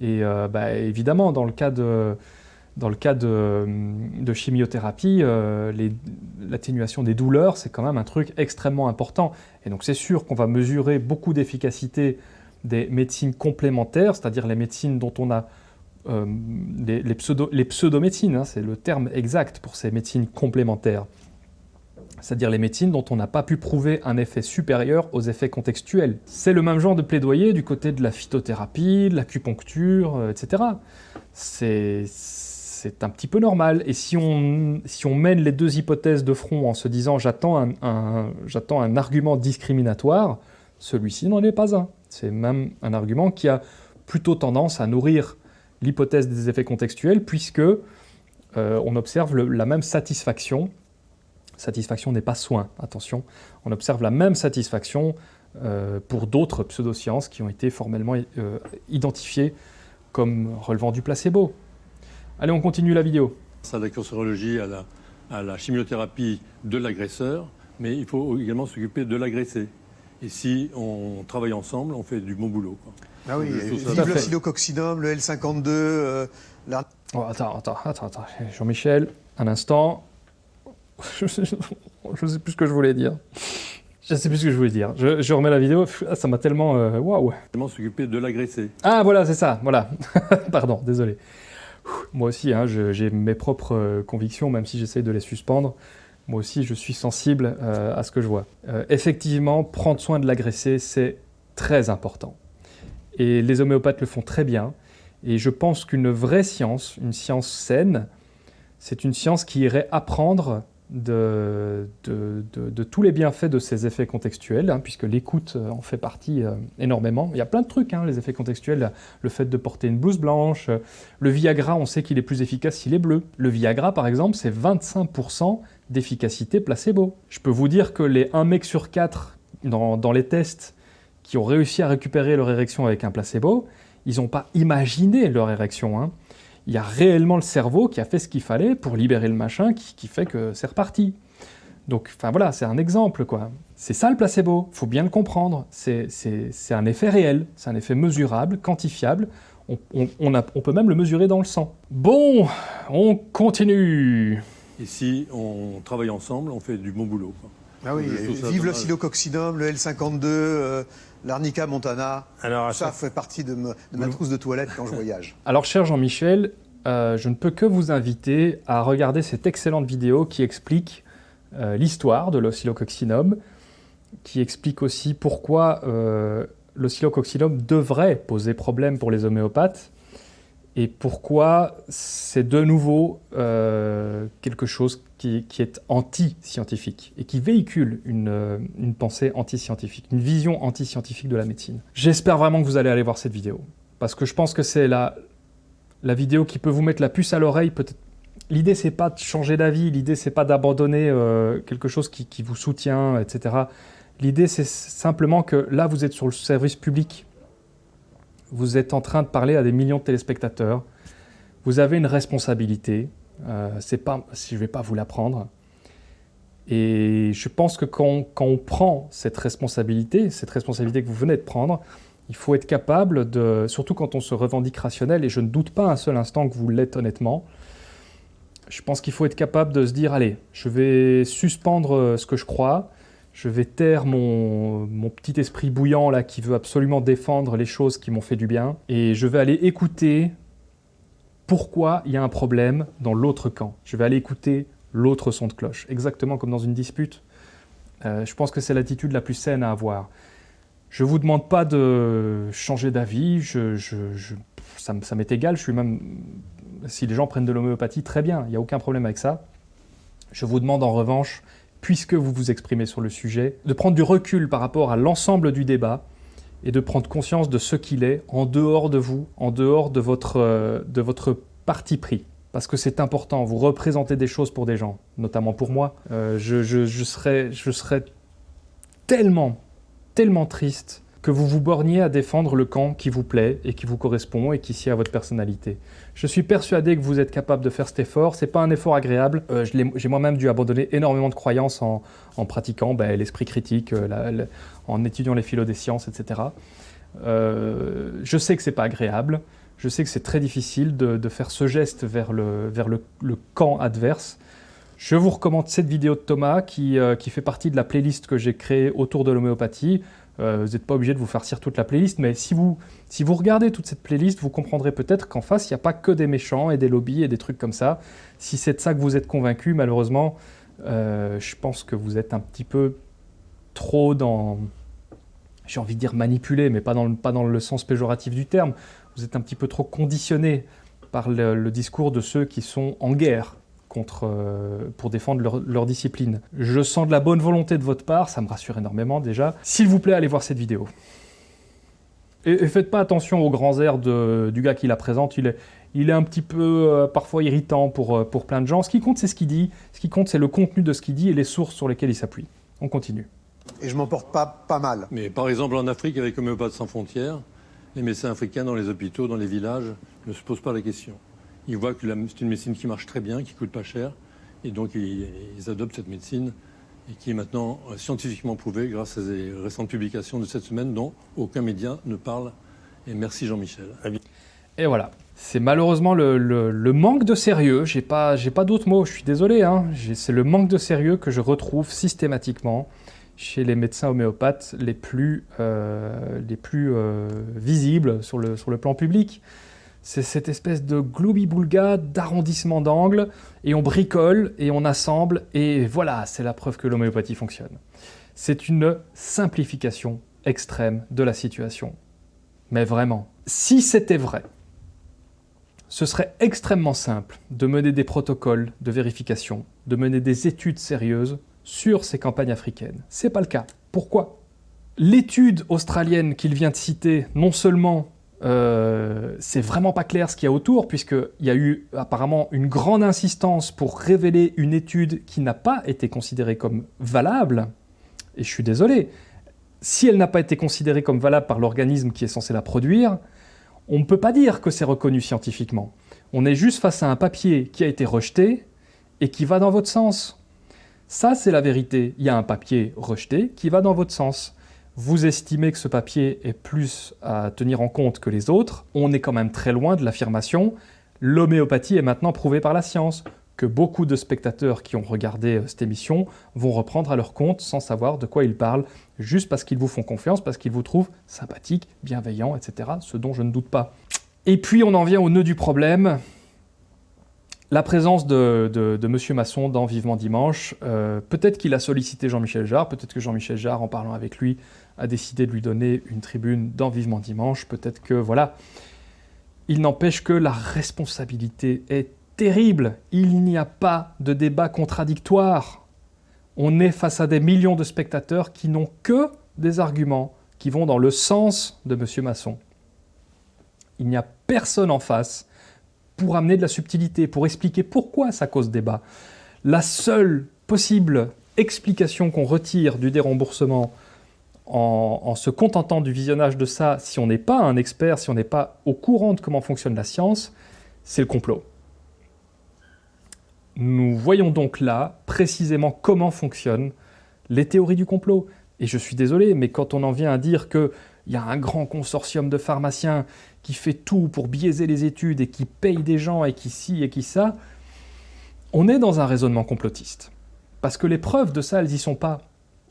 Et euh, bah, évidemment, dans le cas de, dans le cas de, chimiothérapie, euh, l'atténuation des douleurs, c'est quand même un truc extrêmement important. Et donc c'est sûr qu'on va mesurer beaucoup d'efficacité des médecines complémentaires, c'est-à-dire les médecines dont on a euh, les, pseudo, les pseudomédecines, hein, c'est le terme exact pour ces médecines complémentaires, c'est-à-dire les médecines dont on n'a pas pu prouver un effet supérieur aux effets contextuels. C'est le même genre de plaidoyer du côté de la phytothérapie, de l'acupuncture, euh, etc. C'est un petit peu normal. Et si on, mène les deux hypothèses de front en se disant j'attends un argument discriminatoire, celui-ci n'en est pas un. C'est même un argument qui a plutôt tendance à nourrir l'hypothèse des effets contextuels, puisque euh, on observe la même satisfaction. Satisfaction n'est pas soin, attention. On observe la même satisfaction euh, pour d'autres pseudosciences qui ont été formellement euh, identifiées comme relevant du placebo. Allez, on continue la vidéo. Ça, la cancérologie, à la, à la chimiothérapie de l'agresseur, mais il faut également s'occuper de l'agressé. Et si on travaille ensemble, on fait du bon boulot. Ah oui, vive le silococcinum, le L52, euh, oh, attends, attends, attends, attends. Jean-Michel, un instant. *laughs* je sais, plus ce que je voulais dire. Je sais plus ce que je voulais dire. Je, remets la vidéo, ah, ça m'a tellement... Euh, waouh Tellement s'occuper de l'agressé. Ah voilà, c'est ça, voilà. *laughs* Pardon, désolé. Moi aussi, hein, j'ai mes propres euh, convictions, même si j'essaye de les suspendre. Moi aussi, je suis sensible euh, à ce que je vois. effectivement, prendre soin de l'agressé, c'est très important. Et les homéopathes le font très bien. Et je pense qu'une vraie science, une science saine, c'est une science qui irait apprendre de, de, tous les bienfaits de ces effets contextuels, hein, puisque l'écoute euh, en fait partie euh, énormément. Il y a plein de trucs, hein, les effets contextuels, le fait de porter une blouse blanche, euh, le Viagra, on sait qu'il est plus efficace s'il est bleu. Le Viagra, par exemple, c'est 25% d'efficacité placebo. Je peux vous dire que les 1 mec sur 4 dans, les tests qui ont réussi à récupérer leur érection avec un placebo, ils n'ont pas imaginé leur érection. Hein. Il y a réellement le cerveau qui a fait ce qu'il fallait pour libérer le machin qui, qui fait que c'est reparti. Donc, enfin voilà, c'est un exemple, quoi. C'est ça le placebo, faut bien le comprendre. C'est un effet réel, c'est un effet mesurable, quantifiable. On, peut même le mesurer dans le sang. Bon, on continue. Si on travaille ensemble, on fait du bon boulot. Ah oui, vive le silococcinum, le L52, euh, l'arnica montana. Alors, ça fait partie de, ma trousse de toilette quand je voyage. *laughs* Alors, cher Jean-Michel, euh, je ne peux que vous inviter à regarder cette excellente vidéo qui explique euh, l'histoire de l'oscillococcinum, qui explique aussi pourquoi euh, l'oscillococcinum devrait poser problème pour les homéopathes, et pourquoi c'est de nouveau euh, quelque chose qui, est anti-scientifique et qui véhicule une, une pensée anti-scientifique, une vision anti-scientifique de la médecine. J'espère vraiment que vous allez aller voir cette vidéo, parce que je pense que c'est la, la vidéo qui peut vous mettre la puce à l'oreille, peut-être L'idée, c'est pas de changer d'avis, l'idée, c'est pas d'abandonner euh, quelque chose qui, vous soutient, etc. L'idée, c'est simplement que là, vous êtes sur le service public. Vous êtes en train de parler à des millions de téléspectateurs. Vous avez une responsabilité. Euh, pas, je ne vais pas vous l'apprendre. Et je pense que quand, quand, on prend cette responsabilité, cette responsabilité que vous venez de prendre, il faut être capable de, surtout quand on se revendique rationnel, et je ne doute pas un seul instant que vous l'êtes honnêtement, je pense qu'il faut être capable de se dire, allez, je vais suspendre ce que je crois, je vais taire mon, petit esprit bouillant là qui veut absolument défendre les choses qui m'ont fait du bien, et je vais aller écouter pourquoi il y a un problème dans l'autre camp. Je vais aller écouter l'autre son de cloche, exactement comme dans une dispute. Euh, je pense que c'est l'attitude la plus saine à avoir. Je ne vous demande pas de changer d'avis, ça, ça m'est égal, je suis même si les gens prennent de l'homéopathie, très bien, il n'y a aucun problème avec ça. Je vous demande en revanche, puisque vous vous exprimez sur le sujet, de prendre du recul par rapport à l'ensemble du débat et de prendre conscience de ce qu'il est en dehors de vous, en dehors de votre, euh, de votre parti pris. Parce que c'est important, vous représentez des choses pour des gens, notamment pour moi. Euh, je, je, serais, je serais tellement, tellement triste que vous vous borniez à défendre le camp qui vous plaît et qui vous correspond et qui sied à votre personnalité. Je suis persuadé que vous êtes capable de faire cet effort. C'est pas un effort agréable. Euh, j'ai moi-même dû abandonner énormément de croyances en, pratiquant ben, l'esprit critique, euh, en étudiant les philo des sciences, etc. Euh, je sais que c'est pas agréable. Je sais que c'est très difficile de, faire ce geste vers le, camp adverse. Je vous recommande cette vidéo de Thomas qui fait partie de la playlist que j'ai créée autour de l'homéopathie. Euh, vous n'êtes pas obligé de vous farcir toute la playlist, mais si vous, si vous regardez toute cette playlist, vous comprendrez peut-être qu'en face, il n'y a pas que des méchants et des lobbies et des trucs comme ça. Si c'est de ça que vous êtes convaincu, malheureusement, euh, je pense que vous êtes un petit peu trop dans, j'ai envie de dire manipulé, mais pas dans, le, pas dans le sens péjoratif du terme. Vous êtes un petit peu trop conditionné par le discours de ceux qui sont en guerre contre, euh, pour défendre leur, discipline. Je sens de la bonne volonté de votre part, ça me rassure énormément déjà. S'il vous plaît, allez voir cette vidéo. Et, faites pas attention aux grands airs de, du gars qui la présente, il est, il est un petit peu euh, parfois irritant pour, euh, pour plein de gens. Ce qui compte, c'est ce qu'il dit, ce qui compte, c'est le contenu de ce qu'il dit et les sources sur lesquelles il s'appuie. On continue. Et je m'en porte pas, pas mal. Mais par exemple, en Afrique, avec Homéopathes sans frontières, les médecins africains dans les hôpitaux, dans les villages, ne se posent pas la question ils voient que c'est une médecine qui marche très bien, qui coûte pas cher, et donc ils, adoptent cette médecine et qui est maintenant euh, scientifiquement prouvée grâce à des récentes publications de cette semaine dont aucun média ne parle. Et merci Jean-Michel. Et voilà. C'est malheureusement le, manque de sérieux, j'ai pas, pas d'autres mots, je suis désolé, hein. c'est le manque de sérieux que je retrouve systématiquement chez les médecins homéopathes les plus, euh, les plus euh, visibles sur le, sur le plan public. C'est cette espèce de globi-boulga d'arrondissement d'angle, et on bricole, et on assemble, et voilà, c'est la preuve que l'homéopathie fonctionne. C'est une simplification extrême de la situation. Mais vraiment, si c'était vrai, ce serait extrêmement simple de mener des protocoles de vérification, de mener des études sérieuses sur ces campagnes africaines. C'est pas le cas. Pourquoi? L'étude australienne qu'il vient de citer, non seulement euh, c'est vraiment pas clair ce qu'il y a autour, puisqu'il y a eu apparemment une grande insistance pour révéler une étude qui n'a pas été considérée comme valable. Et je suis désolé, si elle n'a pas été considérée comme valable par l'organisme qui est censé la produire, on ne peut pas dire que c'est reconnu scientifiquement. On est juste face à un papier qui a été rejeté et qui va dans votre sens. Ça, c'est la vérité. Il y a un papier rejeté qui va dans votre sens. Vous estimez que ce papier est plus à tenir en compte que les autres. On est quand même très loin de l'affirmation « l'homéopathie est maintenant prouvée par la science » que beaucoup de spectateurs qui ont regardé euh, cette émission vont reprendre à leur compte sans savoir de quoi ils parlent, juste parce qu'ils vous font confiance, parce qu'ils vous trouvent sympathique, bienveillant, etc., ce dont je ne doute pas. Et puis on en vient au nœud du problème, la présence de, de, M. Masson dans Vivement Dimanche. Euh, peut-être qu'il a sollicité Jean-Michel Jarre, peut-être que Jean-Michel Jarre, en parlant avec lui, a décidé de lui donner une tribune dans Vivement Dimanche, peut-être que, voilà. Il n'empêche que la responsabilité est terrible. Il n'y a pas de débat contradictoire. On est face à des millions de spectateurs qui n'ont que des arguments qui vont dans le sens de M. Masson. Il n'y a personne en face pour amener de la subtilité, pour expliquer pourquoi ça cause débat. La seule possible explication qu'on retire du déremboursement en, en, se contentant du visionnage de ça, si on n'est pas un expert, si on n'est pas au courant de comment fonctionne la science, c'est le complot. Nous voyons donc là précisément comment fonctionnent les théories du complot. Et je suis désolé, mais quand on en vient à dire qu'il y a un grand consortium de pharmaciens qui fait tout pour biaiser les études et qui paye des gens et qui ci et qui ça, on est dans un raisonnement complotiste. Parce que les preuves de ça, elles n'y sont pas.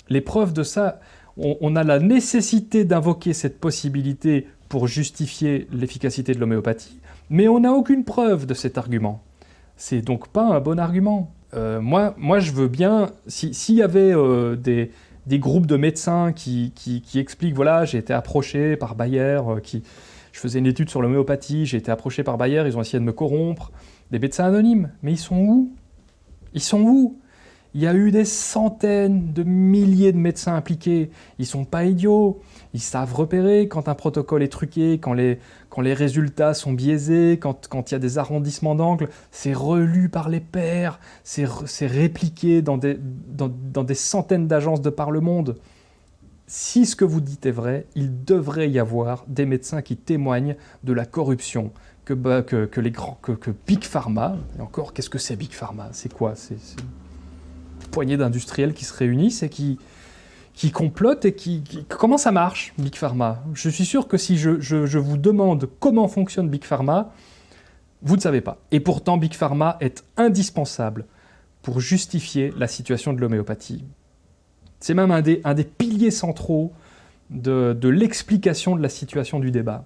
Les preuves de ça, on, a la nécessité d'invoquer cette possibilité pour justifier l'efficacité de l'homéopathie, mais on n'a aucune preuve de cet argument. C'est donc pas un bon argument. Euh, moi, moi, je veux bien, s'il y avait euh, des, des, groupes de médecins qui, qui, expliquent, voilà, j'ai été approché par Bayer, euh, qui, je faisais une étude sur l'homéopathie, j'ai été approché par Bayer, ils ont essayé de me corrompre, des médecins anonymes, mais ils sont où? Ils sont où? Il y a eu des centaines de milliers de médecins impliqués, ils sont pas idiots, ils savent repérer quand un protocole est truqué, quand les, quand les résultats sont biaisés, quand, quand il y a des arrondissements d'angle, c'est relu par les pairs, c'est répliqué dans des, dans, dans des centaines d'agences de par le monde. Si ce que vous dites est vrai, il devrait y avoir des médecins qui témoignent de la corruption, que, que, que, que, que Big Pharma, et encore, qu'est-ce que c'est Big Pharma? C'est quoi? C'est une poignée d'industriels qui se réunissent et qui, qui complotent et qui, Comment ça marche, Big Pharma? Je suis sûr que si je, je, je, vous demande comment fonctionne Big Pharma, vous ne savez pas. Et pourtant, Big Pharma est indispensable pour justifier la situation de l'homéopathie. C'est même un des, un des, piliers centraux de, de l'explication de la situation du débat.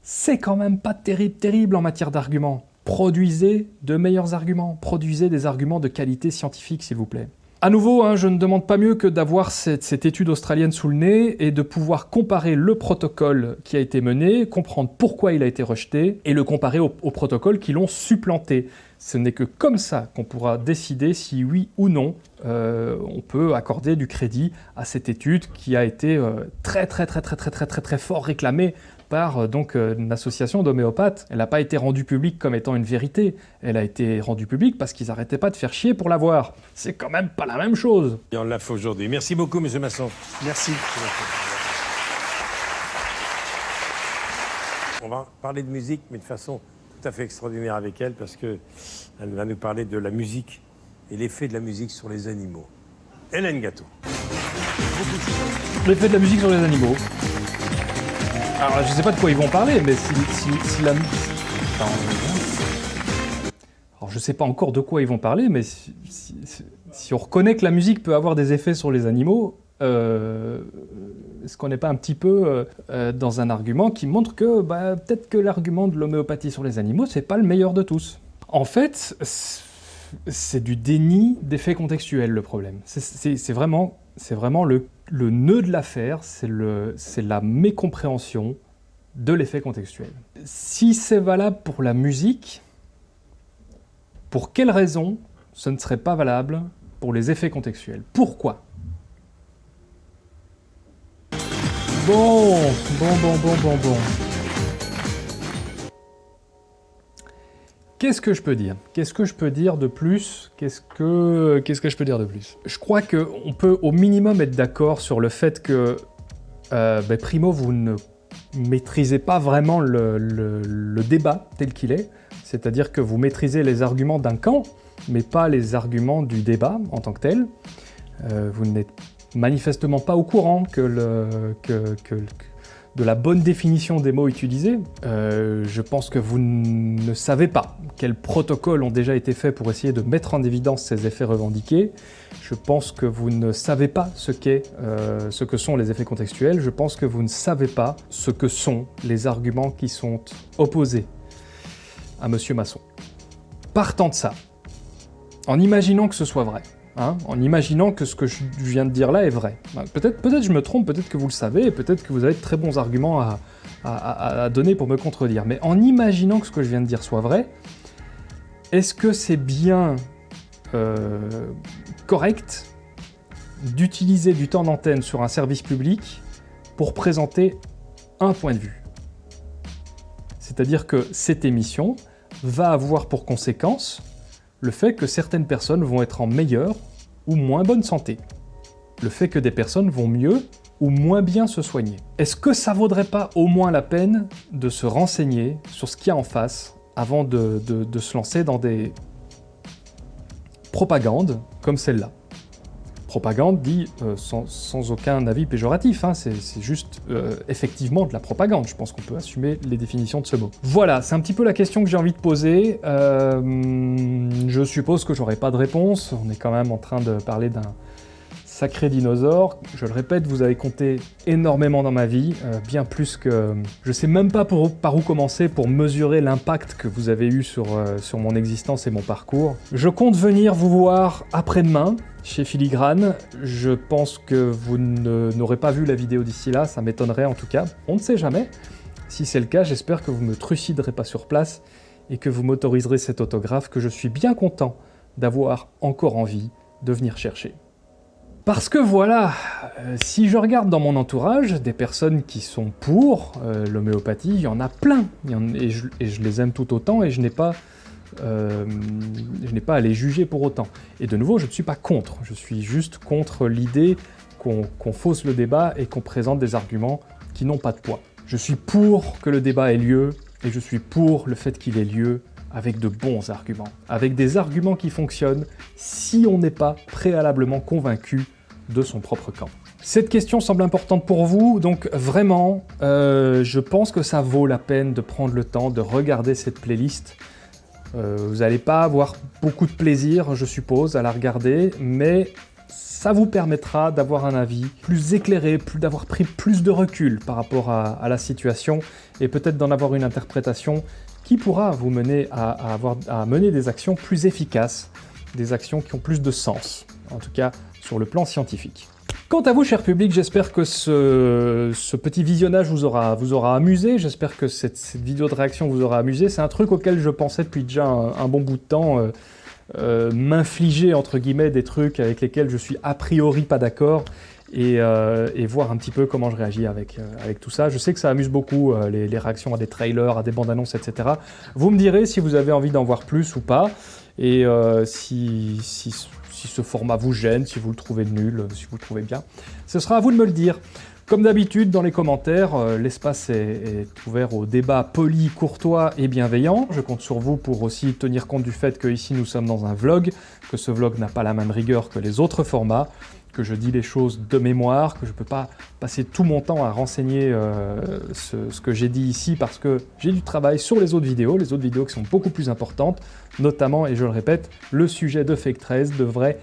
C'est quand même pas terrible, terrible en matière d'arguments. Produisez de meilleurs arguments, produisez des arguments de qualité scientifique, s'il vous plaît. À nouveau, hein, je ne demande pas mieux que d'avoir cette, étude australienne sous le nez et de pouvoir comparer le protocole qui a été mené, comprendre pourquoi il a été rejeté et le comparer aux au protocoles qui l'ont supplanté. Ce n'est que comme ça qu'on pourra décider si oui ou non euh, on peut accorder du crédit à cette étude qui a été euh, très très très très très très très très fort réclamée par euh, donc une association d'homéopathes. Elle n'a pas été rendue publique comme étant une vérité, elle a été rendue publique parce qu'ils n'arrêtaient pas de faire chier pour l'avoir. C'est quand même pas la même chose. Et on l'a fait aujourd'hui. Merci beaucoup, Monsieur Masson. Merci. On va parler de musique, mais de façon tout à fait extraordinaire avec elle, parce qu'elle va nous parler de la musique et l'effet de la musique sur les animaux. Hélène Gâteau. L'effet de la musique sur les animaux. Alors, je sais pas de quoi ils vont parler, mais si, si, si la... Alors, je sais pas encore de quoi ils vont parler, mais si, on reconnaît que la musique peut avoir des effets sur les animaux, euh, est-ce qu'on n'est pas un petit peu euh, dans un argument qui montre que bah, peut-être que l'argument de l'homéopathie sur les animaux, c'est pas le meilleur de tous En fait, c'est du déni d'effets contextuels le problème. C'est vraiment, vraiment le, le, nœud de l'affaire, c'est la mécompréhension de l'effet contextuel. Si c'est valable pour la musique, pour quelle raison ce ne serait pas valable pour les effets contextuels? Pourquoi? Bon, bon, bon, bon, bon, bon. Qu'est-ce que je peux dire? Qu'est-ce que je peux dire de plus? Qu'est-ce que que je peux dire de plus? Je crois qu'on peut au minimum être d'accord sur le fait que euh, ben, Primo, vous ne maîtrisez pas vraiment le, le débat tel qu'il est, c'est-à-dire que vous maîtrisez les arguments d'un camp, mais pas les arguments du débat en tant que tel. Euh, vous n'êtes manifestement pas au courant que, le, que, de la bonne définition des mots utilisés. Euh, je pense que vous ne savez pas quels protocoles ont déjà été faits pour essayer de mettre en évidence ces effets revendiqués. Je pense que vous ne savez pas ce, qu'est, euh, ce que sont les effets contextuels. Je pense que vous ne savez pas ce que sont les arguments qui sont opposés à Monsieur Masson. Partant de ça, en imaginant que ce soit vrai, hein, en imaginant que ce que je viens de dire là est vrai. Bah, peut-être peut je me trompe, peut-être que vous le savez, et peut-être que vous avez de très bons arguments à, donner pour me contredire, mais en imaginant que ce que je viens de dire soit vrai, est-ce que c'est bien euh, correct d'utiliser du temps d'antenne sur un service public pour présenter un point de vue? C'est-à-dire que cette émission va avoir pour conséquence le fait que certaines personnes vont être en meilleure ou moins bonne santé, le fait que des personnes vont mieux ou moins bien se soigner. Est-ce que ça vaudrait pas au moins la peine de se renseigner sur ce qu'il y a en face avant de, de se lancer dans des propagandes comme celle-là? Propagande dit euh, sans, aucun avis péjoratif, hein, c'est juste euh, effectivement de la propagande, je pense qu'on peut assumer les définitions de ce mot. Voilà, c'est un petit peu la question que j'ai envie de poser, euh, je suppose que j'aurai pas de réponse, on est quand même en train de parler d'un sacré dinosaure. Je le répète, vous avez compté énormément dans ma vie, euh, bien plus que... Je sais même pas par où commencer pour mesurer l'impact que vous avez eu sur, euh, sur mon existence et mon parcours. Je compte venir vous voir après-demain, chez Filigrane. Je pense que vous n'aurez pas vu la vidéo d'ici là, ça m'étonnerait en tout cas. On ne sait jamais. Si c'est le cas, j'espère que vous me truciderez pas sur place et que vous m'autoriserez cet autographe que je suis bien content d'avoir encore envie de venir chercher. Parce que voilà, euh, si je regarde dans mon entourage des personnes qui sont pour euh, l'homéopathie, il y en a plein, et, je, les aime tout autant, et je n'ai pas, euh, pas à les juger pour autant. Et de nouveau, je ne suis pas contre, je suis juste contre l'idée qu'on fausse le débat et qu'on présente des arguments qui n'ont pas de poids. Je suis pour que le débat ait lieu, et je suis pour le fait qu'il ait lieu avec de bons arguments, avec des arguments qui fonctionnent si on n'est pas préalablement convaincu de son propre camp. Cette question semble importante pour vous, donc vraiment, euh, je pense que ça vaut la peine de prendre le temps de regarder cette playlist. Euh, vous n'allez pas avoir beaucoup de plaisir, je suppose, à la regarder, mais ça vous permettra d'avoir un avis plus éclairé, d'avoir pris plus de recul par rapport à, la situation, et peut-être d'en avoir une interprétation qui pourra vous mener à, avoir, à mener des actions plus efficaces, des actions qui ont plus de sens, en tout cas sur le plan scientifique. Quant à vous, cher public, j'espère que ce, petit visionnage vous aura, vous aura amusé, j'espère que cette, vidéo de réaction vous aura amusé. C'est un truc auquel je pensais depuis déjà un, bon bout de temps, euh, euh, m'infliger entre guillemets des trucs avec lesquels je suis a priori pas d'accord, euh, et, voir un petit peu comment je réagis avec, euh, avec tout ça. Je sais que ça amuse beaucoup euh, les, réactions à des trailers, à des bandes annonces, etc. Vous me direz si vous avez envie d'en voir plus ou pas, et si, ce format vous gêne, si vous le trouvez nul, si vous le trouvez bien. Ce sera à vous de me le dire. Comme d'habitude, dans les commentaires, l'espace est, ouvert au débat poli, courtois et bienveillant. Je compte sur vous pour aussi tenir compte du fait que ici nous sommes dans un vlog, que ce vlog n'a pas la même rigueur que les autres formats que je dis les choses de mémoire, que je ne peux pas passer tout mon temps à renseigner euh, ce, que j'ai dit ici parce que j'ai du travail sur les autres vidéos, les autres vidéos qui sont beaucoup plus importantes, notamment, et je le répète, le sujet de Fake 13 devrait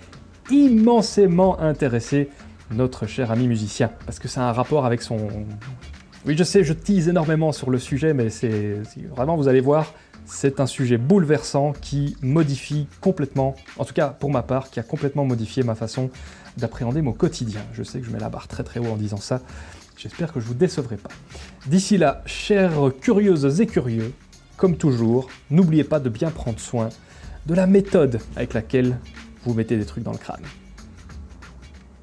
immensément intéresser notre cher ami musicien, parce que c'est un rapport avec son... Oui, je sais, je tease énormément sur le sujet, mais c'est vraiment, vous allez voir, c'est un sujet bouleversant qui modifie complètement, en tout cas pour ma part, qui a complètement modifié ma façon d'appréhender mon quotidien. Je sais que je mets la barre très très haut en disant ça, j'espère que je vous décevrai pas. D'ici là, chères curieuses et curieux, comme toujours, n'oubliez pas de bien prendre soin de la méthode avec laquelle vous mettez des trucs dans le crâne.